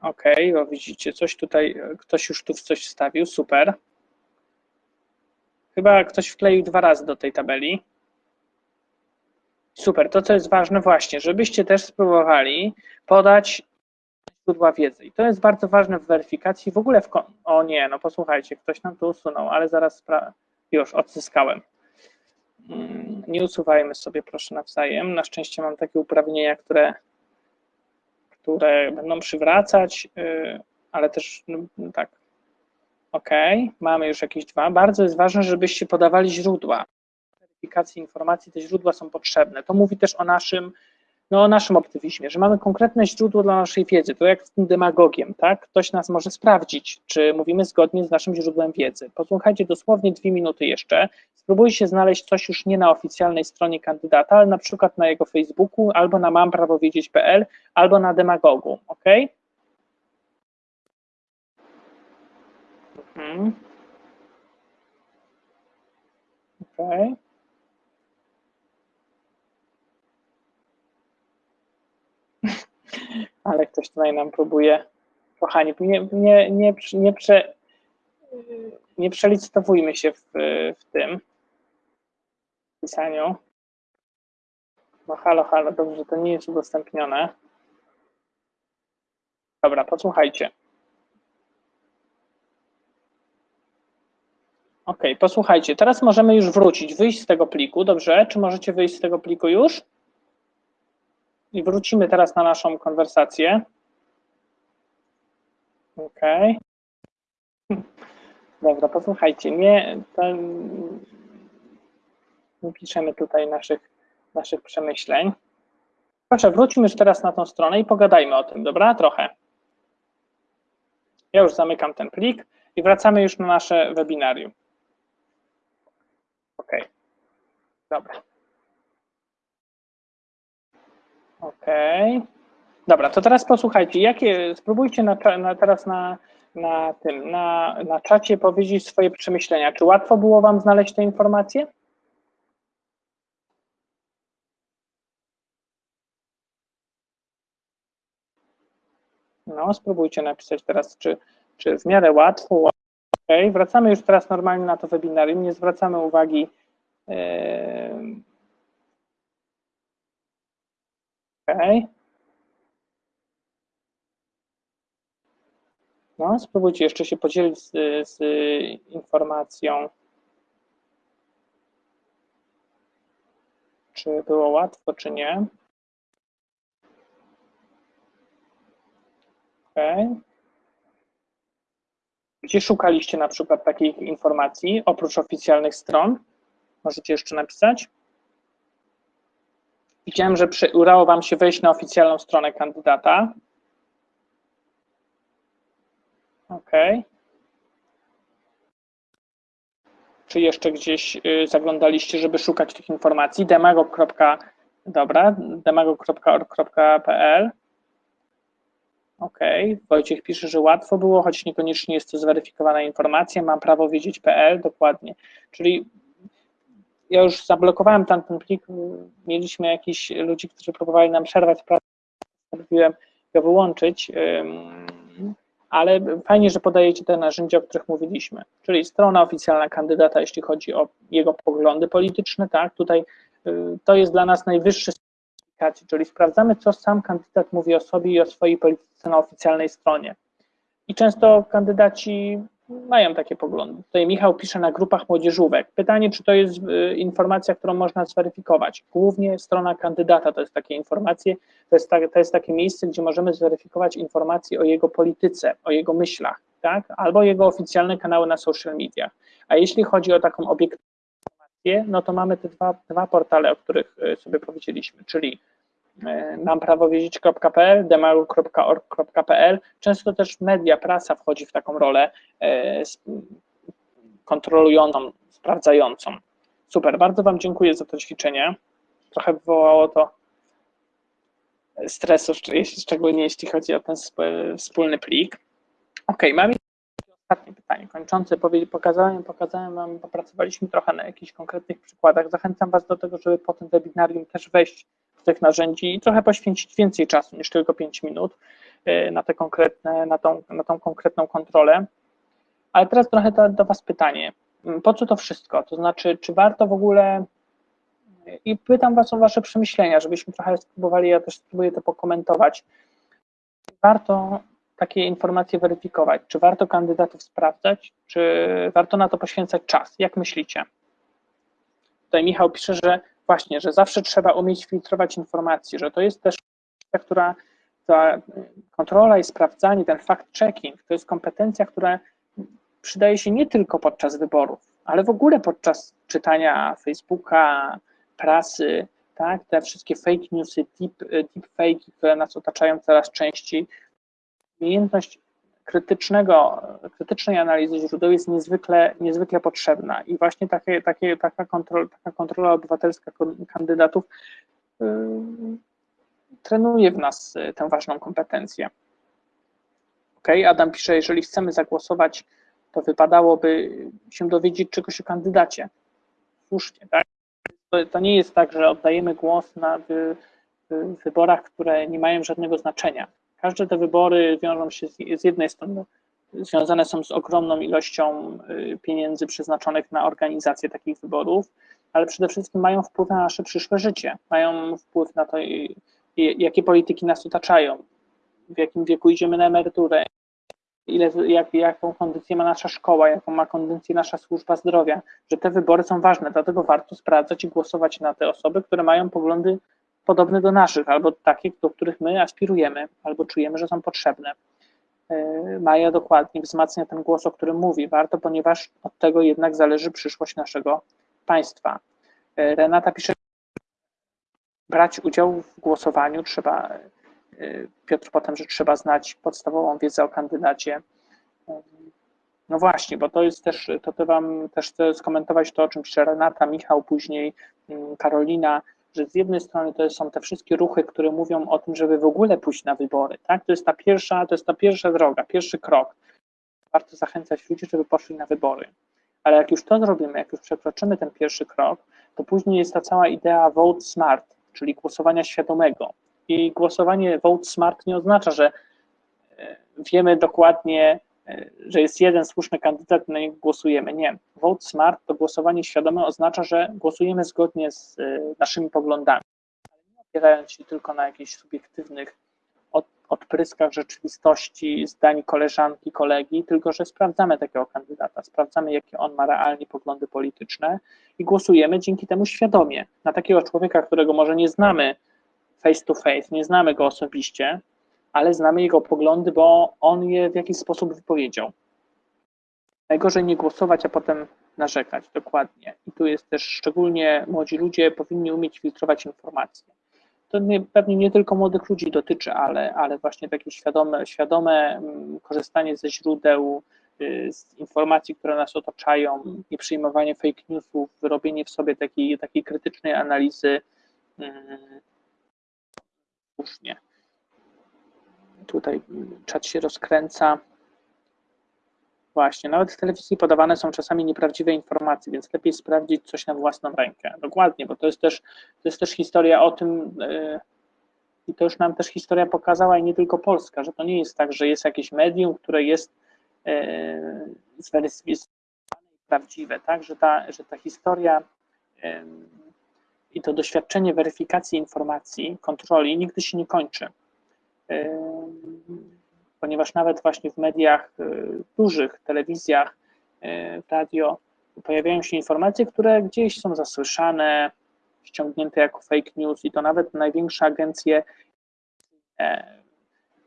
Speaker 1: OK, bo widzicie, coś tutaj, ktoś już tu coś wstawił, super. Chyba ktoś wkleił dwa razy do tej tabeli. Super, to co jest ważne właśnie, żebyście też spróbowali podać źródła wiedzy. I to jest bardzo ważne w weryfikacji. W ogóle w. O nie, no posłuchajcie, ktoś nam to usunął, ale zaraz już odzyskałem. Mm, nie usuwajmy sobie proszę nawzajem. Na szczęście mam takie uprawnienia, które które będą przywracać, y, ale też no, tak. OK, mamy już jakieś dwa. Bardzo jest ważne, żebyście podawali źródła. Weryfikacji informacji, te źródła są potrzebne. To mówi też o naszym no, o naszym optymizmie, że mamy konkretne źródło dla naszej wiedzy, to jak z tym demagogiem, tak? Ktoś nas może sprawdzić, czy mówimy zgodnie z naszym źródłem wiedzy. Posłuchajcie dosłownie dwie minuty jeszcze, spróbujcie znaleźć coś już nie na oficjalnej stronie kandydata, ale na przykład na jego Facebooku, albo na mamprawowiedzieć.pl, albo na demagogu, ok? Mhm. Okay. Ale ktoś tutaj nam próbuje. Kochani, nie, nie, nie, nie, prze, nie przelicytowujmy się w, w tym pisaniu. No halo, halo, dobrze, to nie jest udostępnione. Dobra, posłuchajcie. Ok, posłuchajcie, teraz możemy już wrócić, wyjść z tego pliku, dobrze? Czy możecie wyjść z tego pliku już? I wrócimy teraz na naszą konwersację. OK. Dobra, posłuchajcie, nie, nie piszemy tutaj naszych, naszych przemyśleń. Proszę, wróćmy już teraz na tą stronę i pogadajmy o tym, dobra? Trochę. Ja już zamykam ten plik i wracamy już na nasze webinarium. OK. Dobra. Okej. Okay. Dobra, to teraz posłuchajcie, jakie, spróbujcie na, na, teraz na, na tym, na, na czacie powiedzieć swoje przemyślenia. Czy łatwo było Wam znaleźć te informacje? No, spróbujcie napisać teraz, czy, czy w miarę łatwo. Ok, wracamy już teraz normalnie na to webinarium, nie zwracamy uwagi yy, OK. No, spróbujcie jeszcze się podzielić z, z informacją. Czy było łatwo, czy nie. OK. Gdzie szukaliście na przykład takich informacji oprócz oficjalnych stron? Możecie jeszcze napisać. Widziałem, że przy, udało Wam się wejść na oficjalną stronę kandydata. OK. Czy jeszcze gdzieś y, zaglądaliście, żeby szukać tych informacji? demagog. Dobra, demagog.org.pl OK, Wojciech pisze, że łatwo było, choć niekoniecznie jest to zweryfikowana informacja, mam prawo wiedzieć.pl, dokładnie. Czyli ja już zablokowałem tamten plik, mieliśmy jakichś ludzi, którzy próbowali nam przerwać pracę, postanowiłem go wyłączyć, ale fajnie, że podajecie te narzędzia, o których mówiliśmy, czyli strona oficjalna kandydata, jeśli chodzi o jego poglądy polityczne, tak, tutaj y, to jest dla nas najwyższy certyfikacji, czyli sprawdzamy, co sam kandydat mówi o sobie i o swojej polityce na oficjalnej stronie. I często kandydaci mają takie poglądy. Tutaj Michał pisze na grupach młodzieżówek. Pytanie, czy to jest y, informacja, którą można zweryfikować. Głównie strona kandydata to jest takie informacje, to jest, tak, to jest takie miejsce, gdzie możemy zweryfikować informacje o jego polityce, o jego myślach, tak? albo jego oficjalne kanały na social mediach. A jeśli chodzi o taką obiektywną informację, no to mamy te dwa, dwa portale, o których y, sobie powiedzieliśmy, czyli mamprawowiedzieć.pl, demaru.org.pl. Często też media, prasa wchodzi w taką rolę e, kontrolującą, sprawdzającą. Super, bardzo Wam dziękuję za to ćwiczenie. Trochę wywołało to stresu, szczególnie jeśli chodzi o ten wspólny plik. Ok, mam ostatnie pytanie kończące. Pokazałem, pokazałem Wam, popracowaliśmy trochę na jakichś konkretnych przykładach. Zachęcam Was do tego, żeby po tym webinarium też wejść tych narzędzi i trochę poświęcić więcej czasu niż tylko 5 minut e, na, te konkretne, na, tą, na tą konkretną kontrolę. Ale teraz trochę do, do Was pytanie. Mm, po co to wszystko? To znaczy, czy warto w ogóle i pytam Was o Wasze przemyślenia, żebyśmy trochę spróbowali, ja też spróbuję to pokomentować. Warto takie informacje weryfikować? Czy warto kandydatów sprawdzać? Czy warto na to poświęcać czas? Jak myślicie? Tutaj Michał pisze, że właśnie, że zawsze trzeba umieć filtrować informacje, że to jest też która ta kontrola i sprawdzanie, ten fact-checking, to jest kompetencja, która przydaje się nie tylko podczas wyborów, ale w ogóle podczas czytania Facebooka, prasy, tak, te wszystkie fake newsy, deep, deep fake, które nas otaczają coraz częściej. Umiejętność krytycznego, krytycznej analizy źródeł jest niezwykle, niezwykle potrzebna i właśnie takie, takie, taka, kontrola, taka kontrola obywatelska kandydatów yy, trenuje w nas y, tę ważną kompetencję. Ok, Adam pisze, jeżeli chcemy zagłosować, to wypadałoby się dowiedzieć czegoś o kandydacie. Słusznie, tak? To, to nie jest tak, że oddajemy głos na wy, wyborach, które nie mają żadnego znaczenia Każde te wybory wiążą się z, z jednej strony, związane są z ogromną ilością y, pieniędzy przeznaczonych na organizację takich wyborów, ale przede wszystkim mają wpływ na nasze przyszłe życie, mają wpływ na to, jakie polityki nas otaczają, w jakim wieku idziemy na emeryturę, ile, jak, jaką kondycję ma nasza szkoła, jaką ma kondycję nasza służba zdrowia, że te wybory są ważne, dlatego warto sprawdzać i głosować na te osoby, które mają poglądy podobne do naszych, albo takie, do których my aspirujemy, albo czujemy, że są potrzebne. E, Maja dokładnie wzmacnia ten głos, o którym mówi. Warto, ponieważ od tego jednak zależy przyszłość naszego państwa. E, Renata pisze, brać udział w głosowaniu trzeba, e, Piotr potem, że trzeba znać podstawową wiedzę o kandydacie. No właśnie, bo to jest też, to, to Wam też chcę skomentować to, o czym pisze Renata, Michał, później mm, Karolina, że z jednej strony to są te wszystkie ruchy, które mówią o tym, żeby w ogóle pójść na wybory, tak? To jest ta pierwsza, to jest ta pierwsza droga, pierwszy krok. Warto zachęcać ludzi, żeby poszli na wybory. Ale jak już to zrobimy, jak już przekroczymy ten pierwszy krok, to później jest ta cała idea vote smart, czyli głosowania świadomego. I głosowanie vote smart nie oznacza, że e, wiemy dokładnie, że jest jeden słuszny kandydat, na niego głosujemy. Nie. Vote smart to głosowanie świadome oznacza, że głosujemy zgodnie z e, naszymi poglądami, ale nie opierając się tylko na jakichś subiektywnych odpryskach rzeczywistości, zdań koleżanki, kolegi, tylko że sprawdzamy takiego kandydata, sprawdzamy, jakie on ma realnie poglądy polityczne i głosujemy dzięki temu świadomie na takiego człowieka, którego może nie znamy face to face, nie znamy go osobiście, ale znamy jego poglądy, bo on je w jakiś sposób wypowiedział. Najgorzej nie głosować, a potem narzekać, dokładnie. I tu jest też szczególnie młodzi ludzie powinni umieć filtrować informacje. To nie, pewnie nie tylko młodych ludzi dotyczy, ale, ale właśnie takie świadome, świadome mm, korzystanie ze źródeł, y, z informacji, które nas otaczają, nie przyjmowanie fake newsów, wyrobienie w sobie takiej, takiej krytycznej analizy mm, słusznie. Tutaj czat się rozkręca. Właśnie, nawet w telewizji podawane są czasami nieprawdziwe informacje, więc lepiej sprawdzić coś na własną rękę. Dokładnie, bo to jest też, to jest też historia o tym, e, I to już nam też historia pokazała, i nie tylko Polska, że to nie jest tak, że jest jakieś medium, które jest e, zweryfikowane i prawdziwe, tak? że, ta, że ta historia e, i to doświadczenie weryfikacji informacji, kontroli nigdy się nie kończy. E, ponieważ nawet właśnie w mediach e, dużych, telewizjach, e, radio, pojawiają się informacje, które gdzieś są zasłyszane, ściągnięte jako fake news i to nawet największe agencje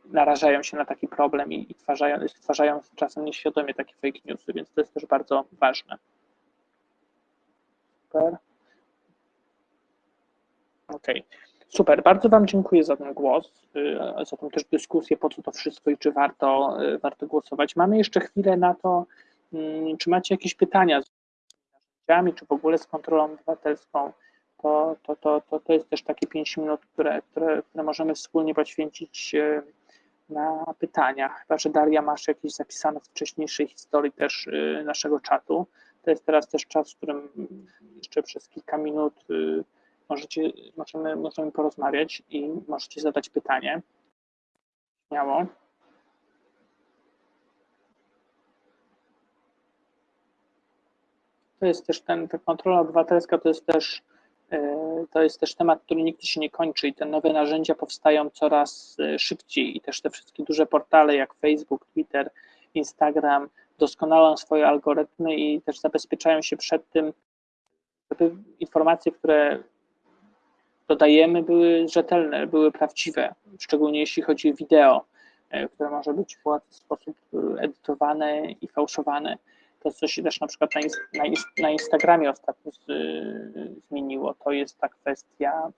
Speaker 1: narażają się na taki problem i, i stwarzają, stwarzają czasem nieświadomie takie fake newsy, więc to jest też bardzo ważne. Super. Okej. Okay. Super, bardzo Wam dziękuję za ten głos, y, za tą też dyskusję, po co to wszystko i czy warto, y, warto głosować. Mamy jeszcze chwilę na to, mm, czy macie jakieś pytania z narzędziami, czy w ogóle z kontrolą obywatelską. To, to, to, to, to jest też takie 5 minut, które, które, które możemy wspólnie poświęcić y, na pytania. Chyba, że Daria masz jakieś zapisane z wcześniejszej historii też naszego czatu. To jest teraz też czas, w którym jeszcze przez kilka minut możecie, możemy, możemy porozmawiać i możecie zadać pytanie. Śmiało. To jest też ten, ta kontrola obywatelska to jest też e, to jest też temat, który nigdy się nie kończy i te nowe narzędzia powstają coraz e, szybciej i też te wszystkie duże portale jak Facebook, Twitter, Instagram doskonalą swoje algorytmy i też zabezpieczają się przed tym, żeby informacje, które dodajemy, były rzetelne, były prawdziwe, szczególnie jeśli chodzi o wideo, e, które może być w łatwy sposób e, edytowane i fałszowane. To, co się też na przykład na, na, na Instagramie ostatnio z, zmieniło, to jest ta kwestia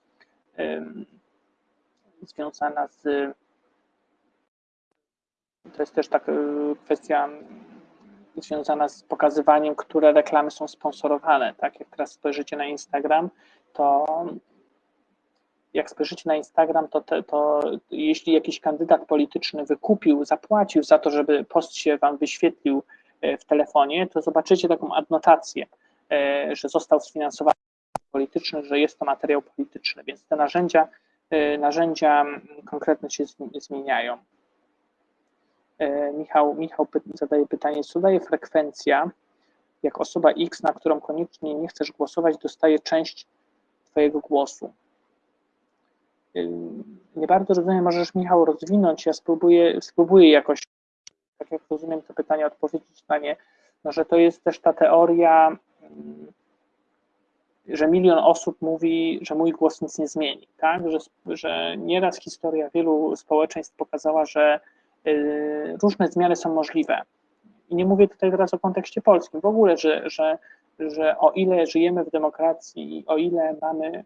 Speaker 1: związana z. To jest też taka kwestia związana z pokazywaniem, które reklamy są sponsorowane. Tak, jak teraz spojrzycie na Instagram, to jak spojrzycie na Instagram, to, te, to jeśli jakiś kandydat polityczny wykupił, zapłacił za to, żeby post się wam wyświetlił e, w telefonie, to zobaczycie taką adnotację, e, że został sfinansowany polityczny, że jest to materiał polityczny, więc te narzędzia, e, narzędzia konkretne się zmieniają. Michał, Michał zadaje pytanie, co daje frekwencja, jak osoba X, na którą koniecznie nie chcesz głosować, dostaje część Twojego głosu nie bardzo rozumiem, możesz Michał rozwinąć, ja spróbuję, spróbuję jakoś, tak jak rozumiem to pytanie, odpowiedzieć na nie, no, że to jest też ta teoria, mm, że milion osób mówi, że mój głos nic nie zmieni, tak? że, że nieraz historia wielu społeczeństw pokazała, że y, różne zmiany są możliwe. I nie mówię tutaj teraz o kontekście polskim, w ogóle, że, że, że o ile żyjemy w demokracji, o ile mamy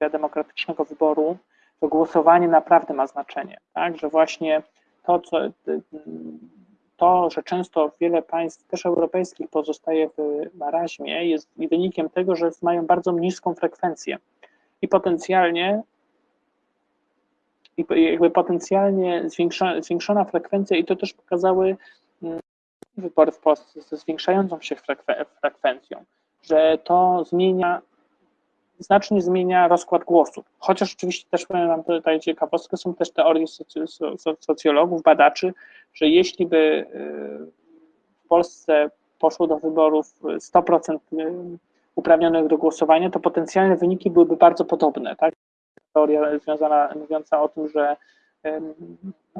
Speaker 1: demokratycznego wyboru, to głosowanie naprawdę ma znaczenie, tak? że właśnie to, co, to, że często wiele państw, też europejskich, pozostaje w maraźmie, jest wynikiem tego, że mają bardzo niską frekwencję i potencjalnie jakby potencjalnie zwiększona, zwiększona frekwencja i to też pokazały mm, wybory w Polsce ze zwiększającą się frekwencją, że to zmienia znacznie zmienia rozkład głosów. Chociaż oczywiście też powiem Wam tutaj ciekawostkę, są też teorie socjologów, badaczy, że jeśli by y, w Polsce poszło do wyborów 100% y, uprawnionych do głosowania, to potencjalne wyniki byłyby bardzo podobne. Tak? Teoria związana, mówiąca o tym, że,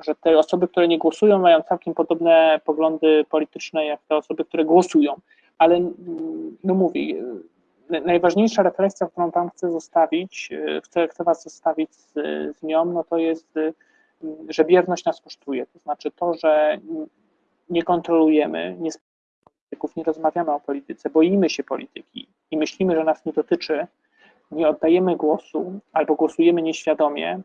Speaker 1: że te osoby, które nie głosują, mają całkiem podobne poglądy polityczne jak te osoby, które głosują. Ale no mówię, najważniejsza refleksja, którą Wam chcę zostawić, e, chcę, chcę Was zostawić z, z nią, no to jest, e, że bierność nas kosztuje. To znaczy to, że nie kontrolujemy, nie polityków, nie rozmawiamy o polityce, boimy się polityki i myślimy, że nas nie dotyczy, nie oddajemy głosu albo głosujemy nieświadomie,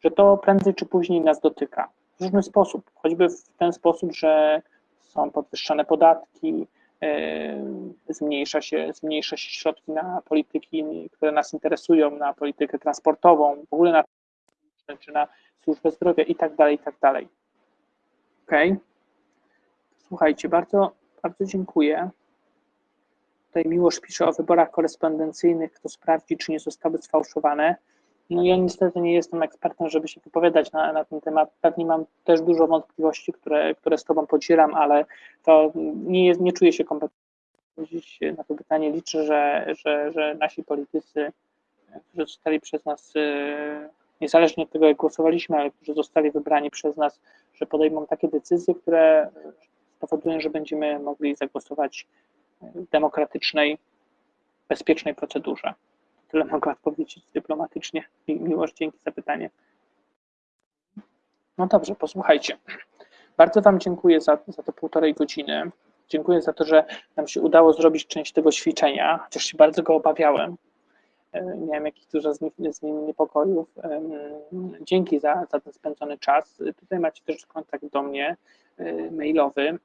Speaker 1: że to prędzej czy później nas dotyka. W różny sposób, choćby w ten sposób, że są podwyższane podatki, zmniejsza się, zmniejsza się środki na polityki, które nas interesują, na politykę transportową, w ogóle na czy na służbę zdrowia i tak dalej, i tak dalej. Ok. Słuchajcie, bardzo, bardzo dziękuję. Tutaj Miłosz pisze o wyborach korespondencyjnych, kto sprawdzi, czy nie zostały sfałszowane. No ja niestety nie jestem ekspertem, żeby się wypowiadać na, na ten temat. Pewnie mam też dużo wątpliwości, które, które z Tobą podzielam, ale to nie, jest, nie czuję się kompetentny na to pytanie. Liczę, że, że, że nasi politycy, którzy zostali przez nas, e, niezależnie od tego, jak głosowaliśmy, ale którzy zostali wybrani przez nas, że podejmą takie decyzje, które spowodują, że będziemy mogli zagłosować w demokratycznej, bezpiecznej procedurze. Tyle mogę odpowiedzieć dyplomatycznie. Miłość, dzięki za pytanie. No dobrze, posłuchajcie. Bardzo Wam dziękuję za, za to półtorej godziny. Dziękuję za to, że nam się udało zrobić część tego ćwiczenia, chociaż się bardzo go obawiałem. E, miałem jakiś dużo z, z nim niepokojów. Dzięki za, za ten spędzony czas. Tutaj macie też kontakt do mnie e, mailowy.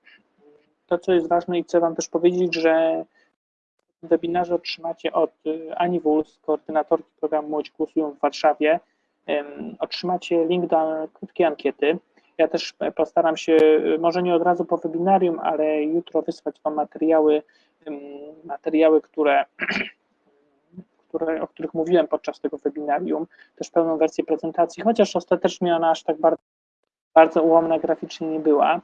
Speaker 1: To, co jest ważne i chcę Wam też powiedzieć, że webinarze otrzymacie od e, Ani Wuls, koordynatorki programu Młodzi Głosują w Warszawie, otrzymacie link do krótkiej ankiety. Ja też postaram się, może nie od razu po webinarium, ale jutro wysłać Wam materiały, materiały, które, które, o których mówiłem podczas tego webinarium, też pełną wersję prezentacji, chociaż ostatecznie ona aż tak bardzo, bardzo ułomna graficznie nie była.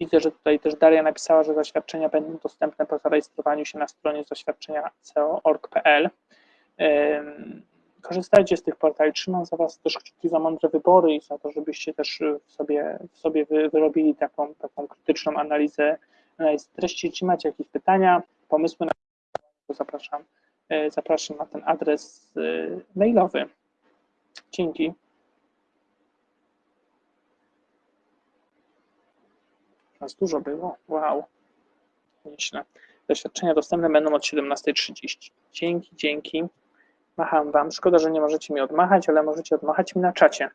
Speaker 1: Widzę, że tutaj też Daria napisała, że zaświadczenia będą dostępne po zarejestrowaniu się na stronie zaświadczenia co.org.pl. Korzystajcie z tych portali. Trzymam za Was też kciuki za mądre wybory i za to, żebyście też w sobie, w sobie wyrobili taką, taką krytyczną analizę, analizę treści. Jeśli macie jakieś pytania, pomysły na to zapraszam, e, zapraszam na ten adres e, mailowy. Dzięki. Nas dużo było. Wow. Nieźle. Doświadczenia dostępne będą od 17.30. Dzięki, dzięki. Macham Wam. Szkoda, że nie możecie mi odmachać, ale możecie odmachać mi na czacie.